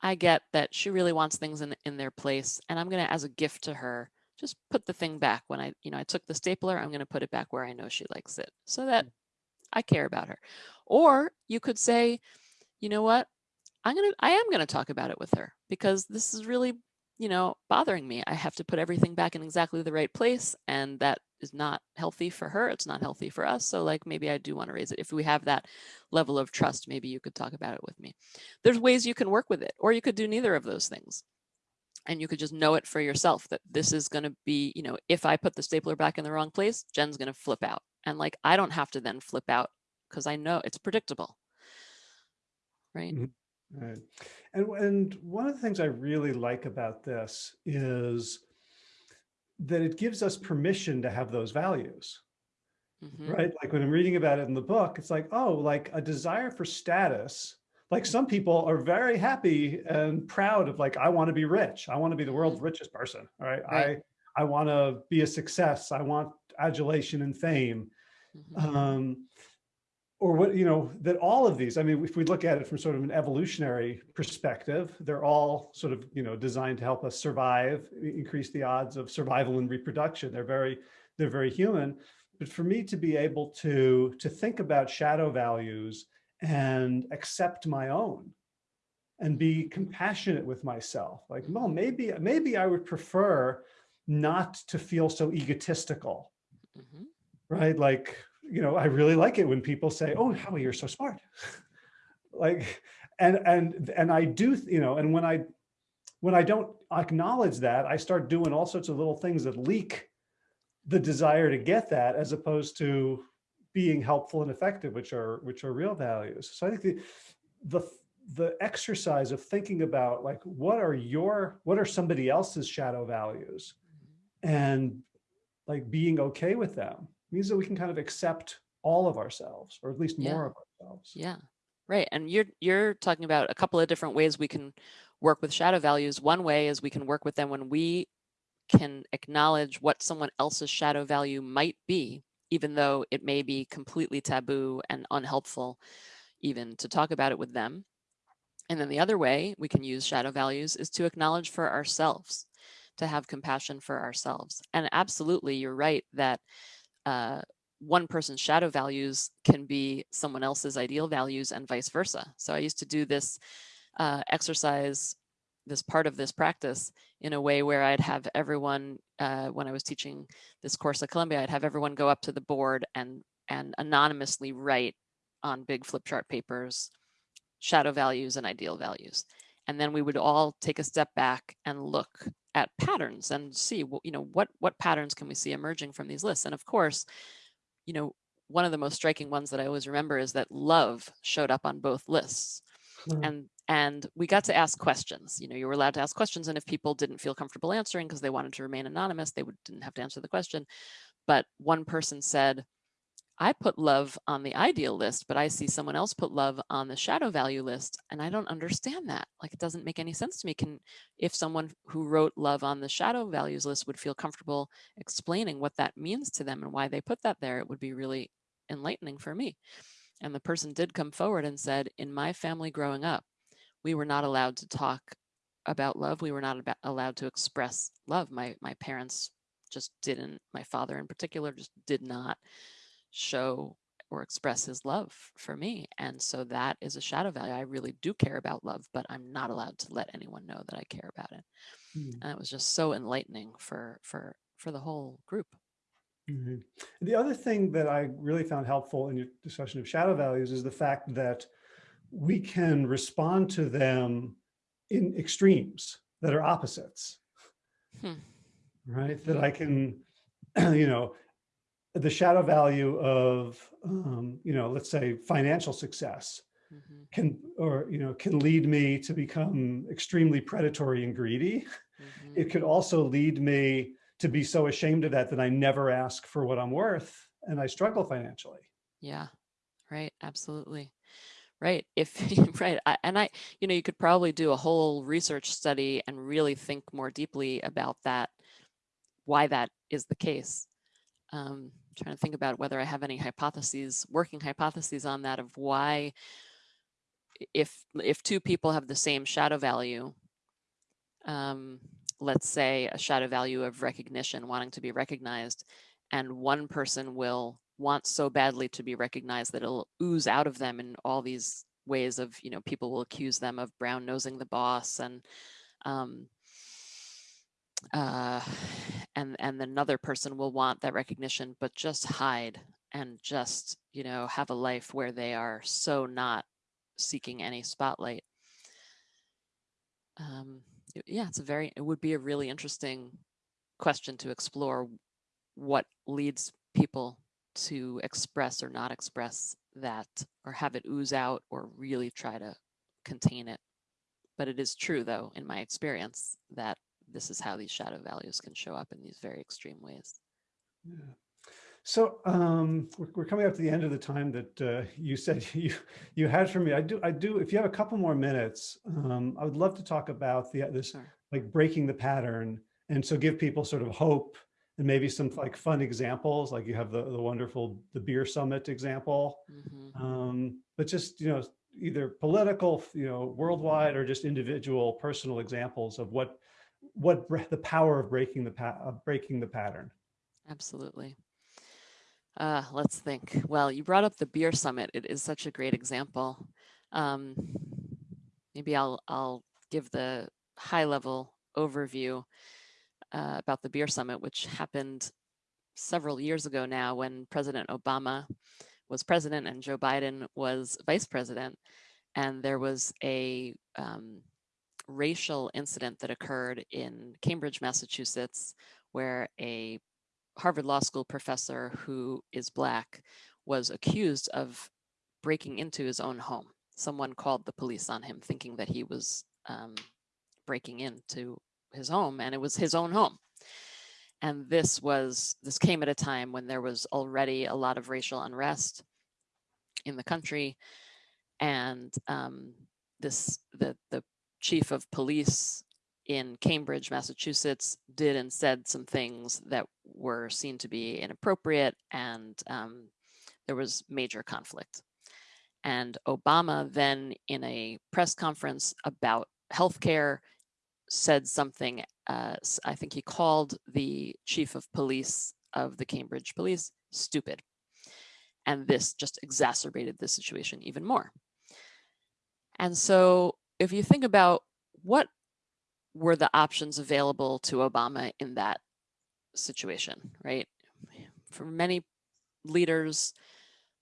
I get that she really wants things in, in their place. And I'm going to, as a gift to her, just put the thing back. When I, you know, I took the stapler, I'm going to put it back where I know she likes it so that mm. I care about her. Or you could say, you know what? I'm going to, I am going to talk about it with her because this is really you know, bothering me. I have to put everything back in exactly the right place. And that is not healthy for her. It's not healthy for us. So like, maybe I do want to raise it. If we have that level of trust, maybe you could talk about it with me. There's ways you can work with it, or you could do neither of those things. And you could just know it for yourself that this is going to be, you know, if I put the stapler back in the wrong place, Jen's going to flip out. And like, I don't have to then flip out because I know it's predictable. Right. Mm-hmm. Right. And, and one of the things I really like about this is that it gives us permission to have those values, mm -hmm. right? Like when I'm reading about it in the book, it's like, oh, like a desire for status. Like some people are very happy and proud of like, I want to be rich. I want to be the world's mm-hmm. richest person, right? right. I, I want to be a success. I want adulation and fame. Mm -hmm. um, or what, you know, that all of these, I mean, if we look at it from sort of an evolutionary perspective, they're all sort of, you know, designed to help us survive, increase the odds of survival and reproduction. They're very, they're very human. But for me to be able to, to think about shadow values and accept my own and be compassionate with myself, like, well, maybe, maybe I would prefer not to feel so egotistical, mm -hmm. right? Like, you know, I really like it when people say, oh, Howie, you're so smart. <laughs> like, and, and, and I do, you know, and when I, when I don't acknowledge that, I start doing all sorts of little things that leak the desire to get that as opposed to being helpful and effective, which are, which are real values. So I think the, the, the exercise of thinking about like, what are your, what are somebody else's shadow values mm-hmm. and like being okay with them means that we can kind of accept all of ourselves, or at least yeah. more of ourselves. Yeah, right. And you're you're talking about a couple of different ways we can work with shadow values. One way is we can work with them when we can acknowledge what someone else's shadow value might be, even though it may be completely taboo and unhelpful even to talk about it with them. And then the other way we can use shadow values is to acknowledge for ourselves, to have compassion for ourselves. And absolutely, you're right that uh, one person's shadow values can be someone else's ideal values and vice versa. So I used to do this uh, exercise, this part of this practice in a way where I'd have everyone, uh, when I was teaching this course at Columbia, I'd have everyone go up to the board and, and anonymously write on big flip chart papers, shadow values and ideal values. And then we would all take a step back and look at patterns and see, you know, what, what patterns can we see emerging from these lists? And of course, you know, one of the most striking ones that I always remember is that love showed up on both lists. Mm. And and we got to ask questions. You know, you were allowed to ask questions, and if people didn't feel comfortable answering because they wanted to remain anonymous, they would, didn't have to answer the question. But one person said, I put love on the ideal list, but I see someone else put love on the shadow value list, and I don't understand that. Like, it doesn't make any sense to me. Can, if someone who wrote love on the shadow values list would feel comfortable explaining what that means to them and why they put that there, it would be really enlightening for me. And the person did come forward and said, in my family growing up, we were not allowed to talk about love. We were not about, allowed to express love. My, my parents just didn't, my father in particular, just did not show or express his love for me. And so that is a shadow value. I really do care about love, but I'm not allowed to let anyone know that I care about it. Mm. And it was just so enlightening for for for the whole group. Mm -hmm. The other thing that I really found helpful in your discussion of shadow values is the fact that we can respond to them in extremes that are opposites, hmm. right? That I can, <clears throat> you know, the shadow value of, um, you know, let's say financial success mm -hmm. can, or, you know, can lead me to become extremely predatory and greedy. Mm -hmm. It could also lead me to be so ashamed of that that I never ask for what I'm worth and I struggle financially. Yeah, right. Absolutely. Right. If <laughs> right. I, and I, you know, you could probably do a whole research study and really think more deeply about that, why that is the case. Um, trying to think about whether I have any hypotheses, working hypotheses on that of why, if if two people have the same shadow value, um, let's say a shadow value of recognition, wanting to be recognized, and one person will want so badly to be recognized that it'll ooze out of them in all these ways of, you know, people will accuse them of brown nosing the boss and, um, uh, and, and another person will want that recognition, but just hide and just, you know, have a life where they are so not seeking any spotlight. Um, yeah, it's a very, it would be a really interesting question to explore what leads people to express or not express that or have it ooze out or really try to contain it. But it is true though, in my experience, that this is how these shadow values can show up in these very extreme ways. Yeah. So um, we're, we're, coming up to the end of the time that uh, you said <laughs> you you had for me. I do I do. If you have a couple more minutes, um, I would love to talk about the this sure. like breaking the pattern, and so give people sort of hope and maybe some like fun examples, like you have the, the wonderful, the beer summit example, mm -hmm. um, but just, you know, either political, you know, worldwide or just individual personal examples of what, what the power of breaking the, of breaking the pattern. Absolutely. Uh, let's think. Well, you brought up the beer summit. It is such a great example. Um, maybe I'll, I'll give the high level overview uh, about the beer summit, which happened several years ago now when President Obama was president and Joe Biden was vice president. And there was a um, racial incident that occurred in Cambridge, Massachusetts, where a Harvard Law School professor who is black was accused of breaking into his own home. Someone called the police on him thinking that he was um, breaking into his home and it was his own home. And this was, this came at a time when there was already a lot of racial unrest in the country. And um, this, the, the chief of police in Cambridge, Massachusetts, did and said some things that were seen to be inappropriate and um, there was major conflict. And Obama then in a press conference about healthcare said something, uh, I think he called the chief of police of the Cambridge police stupid. And this just exacerbated the situation even more. And so if you think about what were the options available to Obama in that situation, right? For many leaders,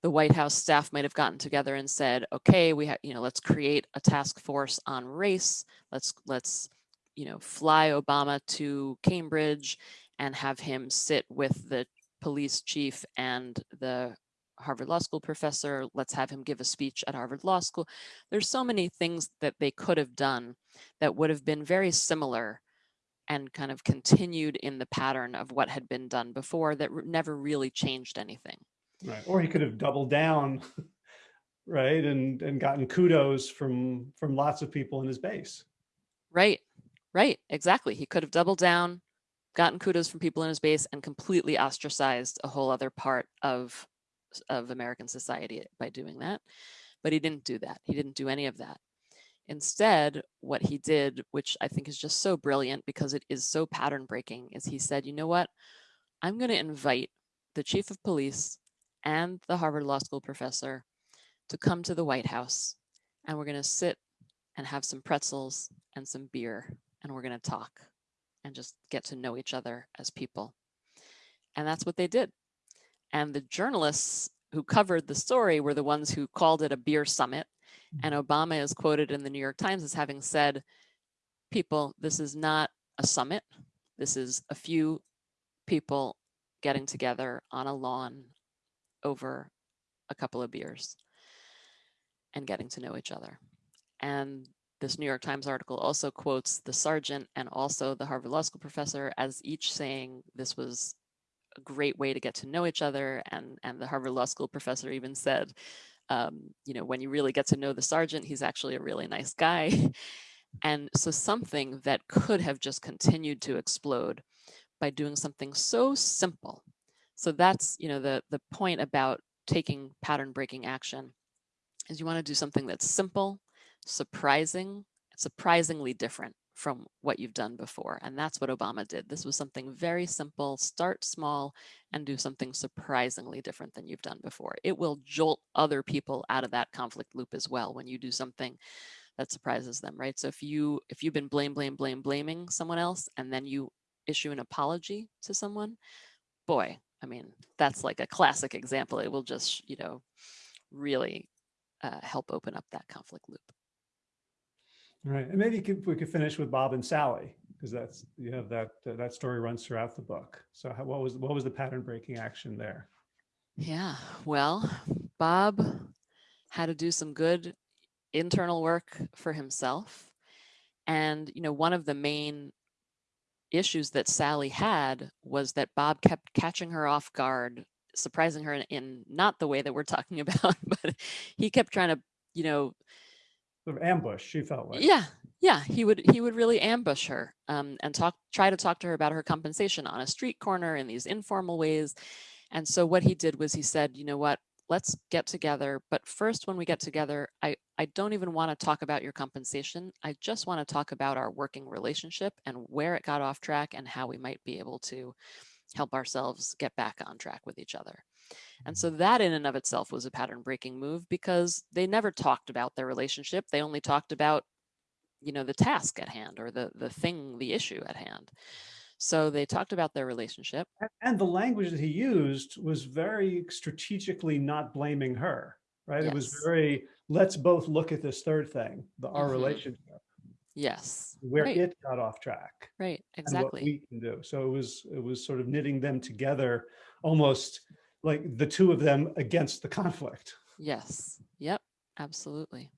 the White House staff might have gotten together and said, okay, we have, you know, let's create a task force on race. Let's, let's you know, fly Obama to Cambridge and have him sit with the police chief and the Harvard Law School professor. Let's have him give a speech at Harvard Law School. There's so many things that they could have done that would have been very similar and kind of continued in the pattern of what had been done before that never really changed anything. Right. Or he could have doubled down, <laughs> right, and and gotten kudos from from lots of people in his base. Right. Right, exactly. He could have doubled down, gotten kudos from people in his base and completely ostracized a whole other part of, of American society by doing that. But he didn't do that. He didn't do any of that. Instead, what he did, which I think is just so brilliant because it is so pattern breaking, is he said, you know what? I'm going to invite the chief of police and the Harvard Law School professor to come to the White House and we're going to sit and have some pretzels and some beer and we're going to talk and just get to know each other as people. And that's what they did. And the journalists who covered the story were the ones who called it a beer summit. And Mm-hmm. Obama is quoted in the New York Times as having said, people, this is not a summit. This is a few people getting together on a lawn over a couple of beers and getting to know each other. And this New York Times article also quotes the sergeant and also the Harvard Law School professor as each saying this was a great way to get to know each other. And, and the Harvard Law School professor even said, um, you know, when you really get to know the sergeant, he's actually a really nice guy. <laughs> And so something that could have just continued to explode by doing something so simple. So that's, you know, the, the point about taking pattern breaking action is you want to do something that's simple, surprising, surprisingly different from what you've done before. And that's what Obama did. This was something very simple, start small and do something surprisingly different than you've done before. It will jolt other people out of that conflict loop as well when you do something that surprises them, right? So if you if you've been blame, blame, blame, blaming someone else and then you issue an apology to someone, boy, I mean, that's like a classic example. It will just, you know, really uh, help open up that conflict loop. Right, and maybe could, we could finish with Bob and Sally because that's you have that uh, that story runs throughout the book. So how, what was what was the pattern breaking action there? Yeah, well, Bob had to do some good internal work for himself. And, you know, one of the main issues that Sally had was that Bob kept catching her off guard, surprising her in, in not the way that we're <laughs> talking about, but he kept trying to, you know, Sort of ambush. She felt like. yeah, yeah, he would he would really ambush her um, and talk try to talk to her about her compensation on a street corner in these informal ways. And so what he did was he said, you know what, let's get together. But first, when we get together, I, I don't even want to talk about your compensation. I just want to talk about our working relationship and where it got off track and how we might be able to help ourselves get back on track with each other. And so that in and of itself was a pattern breaking move because they never talked about their relationship. They only talked about, you know, the task at hand or the the thing, the issue at hand. So they talked about their relationship. And- the language that he used was very strategically not blaming her, right? It was very, let's both look at this third thing, the our Mhm. relationship, Yes. where right, it got off track. right. Exactly. we can do. So it was it was sort of knitting them together, almost like the two of them against the conflict. Yes. Yep. Absolutely.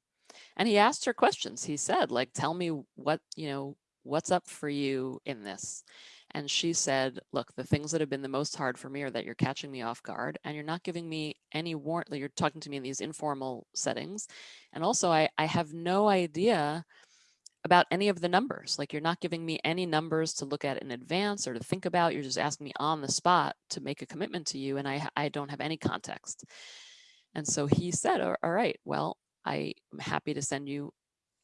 And he asked her questions. He said, like, tell me what, you know, what's up for you in this? And she said, look, the things that have been the most hard for me are that you're catching me off guard and you're not giving me any warrant. You're talking to me in these informal settings. And also I, I have no idea about any of the numbers. Like you're not giving me any numbers to look at in advance or to think about. You're just asking me on the spot to make a commitment to you. And I, I don't have any context. And so he said, all right, well, I am happy to send you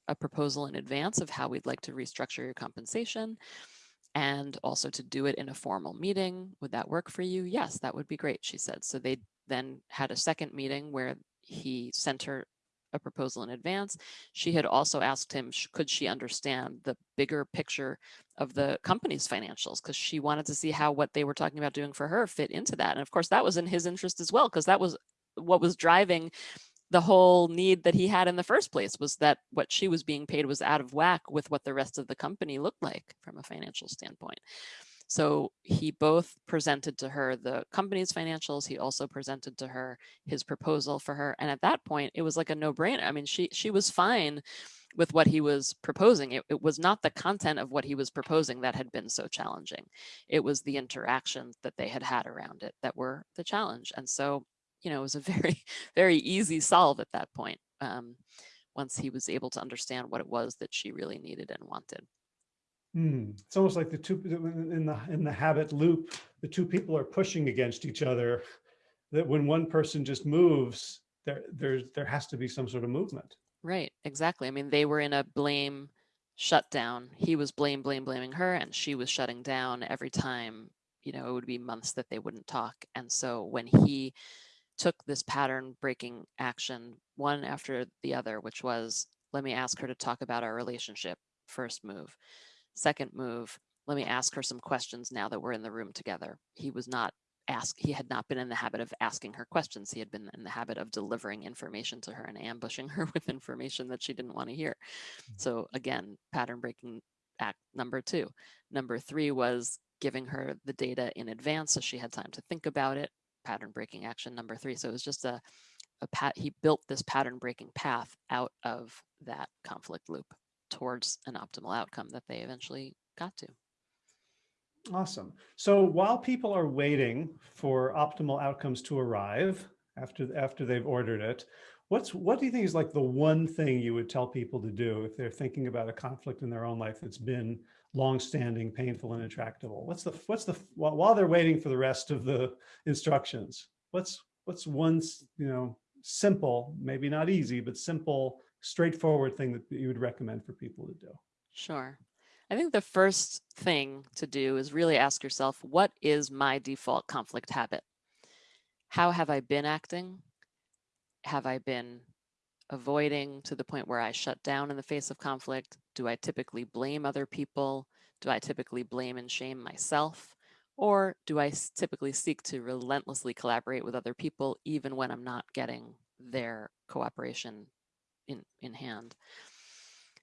a proposal in advance of how we'd like to restructure your compensation and also to do it in a formal meeting. Would that work for you? Yes, that would be great, she said. So they then had a second meeting where he sent her a proposal in advance. She had also asked him, could she understand the bigger picture of the company's financials? Because she wanted to see how what they were talking about doing for her fit into that. And of course, that was in his interest as well, because that was what was driving the whole need that he had in the first place was that what she was being paid was out of whack with what the rest of the company looked like from a financial standpoint. So he both presented to her the company's financials. He also presented to her his proposal for her. And at that point, it was like a no brainer. I mean, she she was fine with what he was proposing. It, it was not the content of what he was proposing that had been so challenging. It was the interactions that they had had around it that were the challenge. And so, you know, it was a <laughs> very, very easy solve at that point. Um, once he was able to understand what it was that she really needed and wanted. Hmm. It's almost like the two in the in the habit loop, the two people are pushing against each other. That when one person just moves, there there's there has to be some sort of movement. Right, exactly. I mean, they were in a blame shutdown. He was blame, blame, blaming her, and she was shutting down every time. You know, it would be months that they wouldn't talk. And so when he took this pattern breaking action, one after the other, which was let me ask her to talk about our relationship, first move. Second move, let me ask her some questions now that we're in the room together. He was not ask he had not been in the habit of asking her questions. He had been in the habit of delivering information to her and ambushing her <laughs> with information that she didn't want to hear. Mm. so again pattern breaking act number two. Number three was giving her the data in advance so she had time to think about it. Pattern breaking action number three. So it was just a, a pat he built this pattern breaking path out of that conflict loop towards an optimal outcome that they eventually got to Awesome. So while people are waiting for optimal outcomes to arrive after after they've ordered it, what's what do you think is like the one thing you would tell people to do if they're thinking about a conflict in their own life that's been long-standing, painful, and intractable? What's the what's the while they're waiting for the rest of the instructions? What's what's one you know simple, maybe not easy, but simple, straightforward thing that you would recommend for people to do? Sure. I think the first thing to do is really ask yourself, what is my default conflict habit? How have I been acting? Have I been avoiding to the point where I shut down in the face of conflict? Do I typically blame other people? Do I typically blame and shame myself? Or do I typically seek to relentlessly collaborate with other people even when I'm not getting their cooperation in, in hand?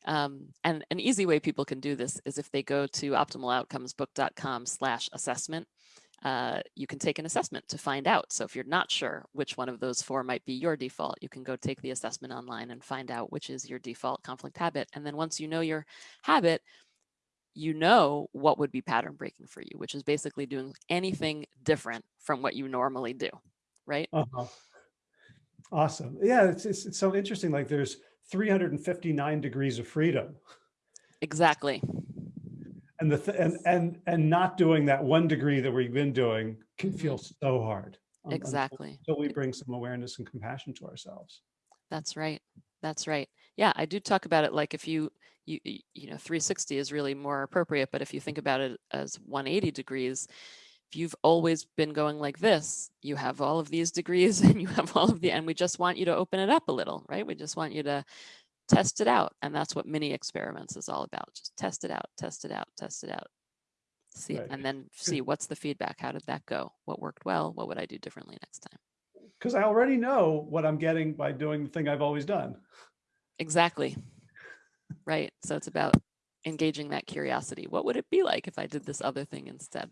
Um, and an easy way people can do this is if they go to optimaloutcomesbook.com slash assessment, uh, you can take an assessment to find out. So if you're not sure which one of those four might be your default, you can go take the assessment online and find out which is your default conflict habit. And then once you know your habit, you know what would be pattern breaking for you, which is basically doing anything different from what you normally do, right? Uh -huh. Awesome. Yeah, it's, it's, it's so interesting. Like there's 359 degrees of freedom. Exactly. And the th and and and not doing that one degree that we've been doing can mm-hmm. feel so hard. Exactly. So we bring some awareness and compassion to ourselves. That's right. That's right. Yeah, I do talk about it like if you you you know 360 is really more appropriate, but if you think about it as 180 degrees, if you've always been going like this, you have all of these degrees <laughs> and you have all of the, and we just want you to open it up a little, right? We just want you to test it out. And that's what mini experiments is all about. Just test it out, test it out, test it out. See, right. and then see what's the feedback. How did that go? What worked well? What would I do differently next time? Because I already know what I'm getting by doing the thing I've always done. Exactly. right. So it's about engaging that curiosity. What would it be like if I did this other thing instead?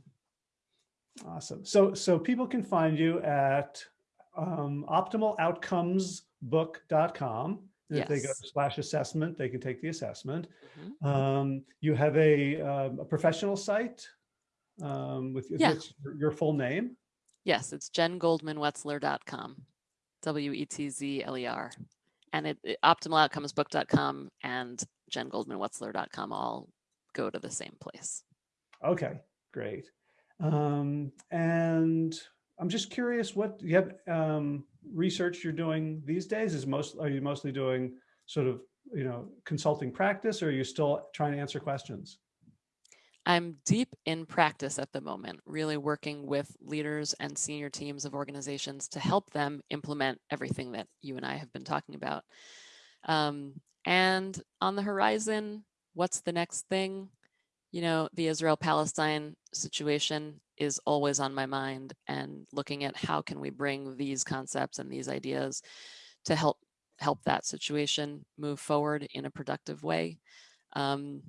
Awesome. So, so people can find you at um, optimaloutcomesbook.com. Yes. If they go to slash assessment, they can take the assessment. Mm -hmm. um, you have a, um, a professional site um, with yeah. your full name. Yes, it's jengoldmanwetzler.com, W-E-T-Z-L-E-R. And it, it optimaloutcomesbook.com and jengoldmanwetzler.com all go to the same place. Okay, great. Um, and I'm just curious what you have um, research you're doing these days is most, are you mostly doing sort of, you know, consulting practice or are you still trying to answer questions? I'm deep in practice at the moment, really working with leaders and senior teams of organizations to help them implement everything that you and I have been talking about. Um, and on the horizon, what's the next thing? You know, the Israel-Palestine situation is always on my mind and looking at how can we bring these concepts and these ideas to help help that situation move forward in a productive way. Um,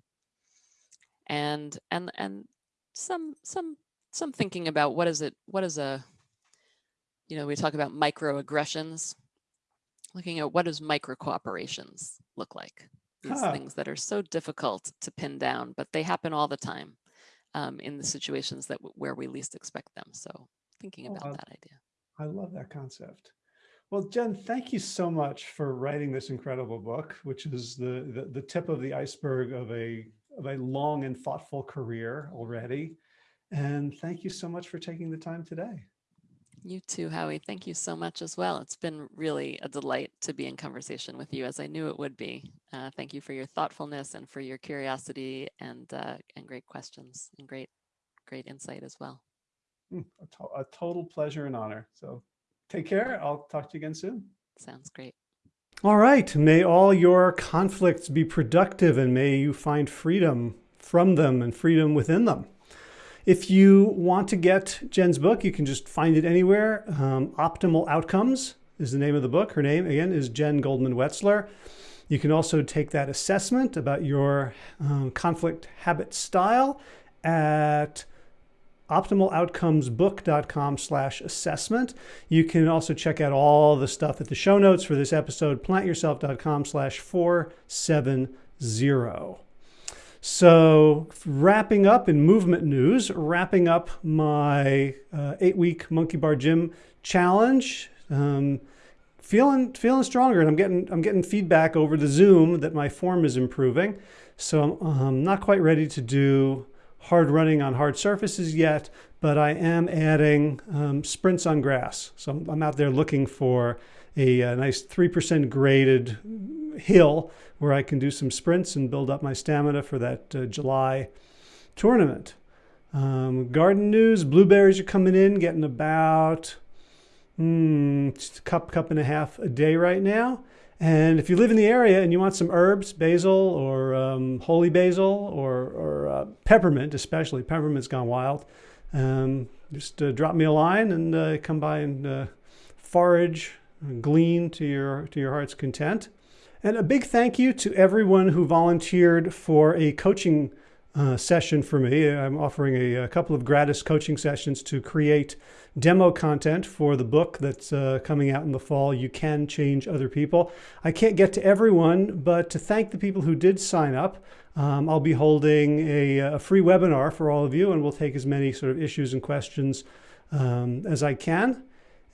and and and some some some thinking about what is it what is a you know we talk about microaggressions looking at what does micro cooperations look like these huh. things that are so difficult to pin down, but they happen all the time um, in the situations that where we least expect them. So thinking oh, about oh, that idea. I love that concept. Well, Jen, thank you so much for writing this incredible book, which is the, the, the tip of the iceberg of a, of a long and thoughtful career already. And thank you so much for taking the time today. You too, Howie. Thank you so much as well. It's been really a delight to be in conversation with you, as I knew it would be. Uh, thank you for your thoughtfulness and for your curiosity and uh, and great questions and great great insight as well. Hmm, a, to a total pleasure and honor. So take care. I'll talk to you again soon. Sounds great. All right. May all your conflicts be productive and may you find freedom from them and freedom within them. If you want to get Jen's book, you can just find it anywhere. Um, Optimal Outcomes is the name of the book. Her name, again, is Jen Goldman Wetzler. You can also take that assessment about your um, conflict habit style at optimaloutcomesbook.com slash assessment. You can also check out all the stuff at the show notes for this episode, plantyourself.com slash 470. So wrapping up in movement news, wrapping up my uh, eight-week Monkey Bar Gym challenge. Um, feeling feeling stronger, and I'm getting I'm getting feedback over the Zoom that my form is improving. So I'm um, not quite ready to do hard running on hard surfaces yet, but I am adding um, sprints on grass. So I'm out there looking for a, a nice 3% graded hill where I can do some sprints and build up my stamina for that uh, July tournament. Um, garden news, blueberries are coming in, getting about mm, just a cup, cup and a half a day right now. And if you live in the area and you want some herbs, basil or um, holy basil or, or uh, peppermint, especially peppermint's gone wild, um, just uh, drop me a line and uh, come by and uh, forage, glean to your to your heart's content. And a big thank you to everyone who volunteered for a coaching uh, session for me. I'm offering a, a, couple of gratis coaching sessions to create demo content for the book that's uh, coming out in the fall. You can change other people. I can't get to everyone, but to thank the people who did sign up, um, I'll be holding a, a, free webinar for all of you, and we'll take as many sort of issues and questions um, as I can.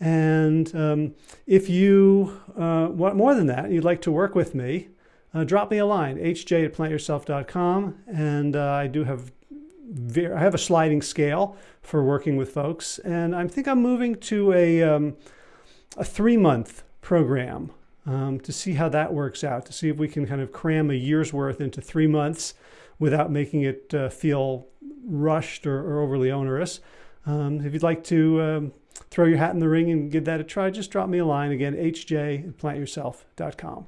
And um, if you uh, want more than that, you'd like to work with me, uh, drop me a line, hj at plantyourself.com. And uh, I do have I have a sliding scale for working with folks. And I think I'm moving to a, um, a three month program um, to see how that works out, to see if we can kind of cram a year's worth into three months without making it uh, feel rushed or, or overly onerous. Um, if you'd like to um, throw your hat in the ring and give that a try, just drop me a line again, hj at plantyourself.com.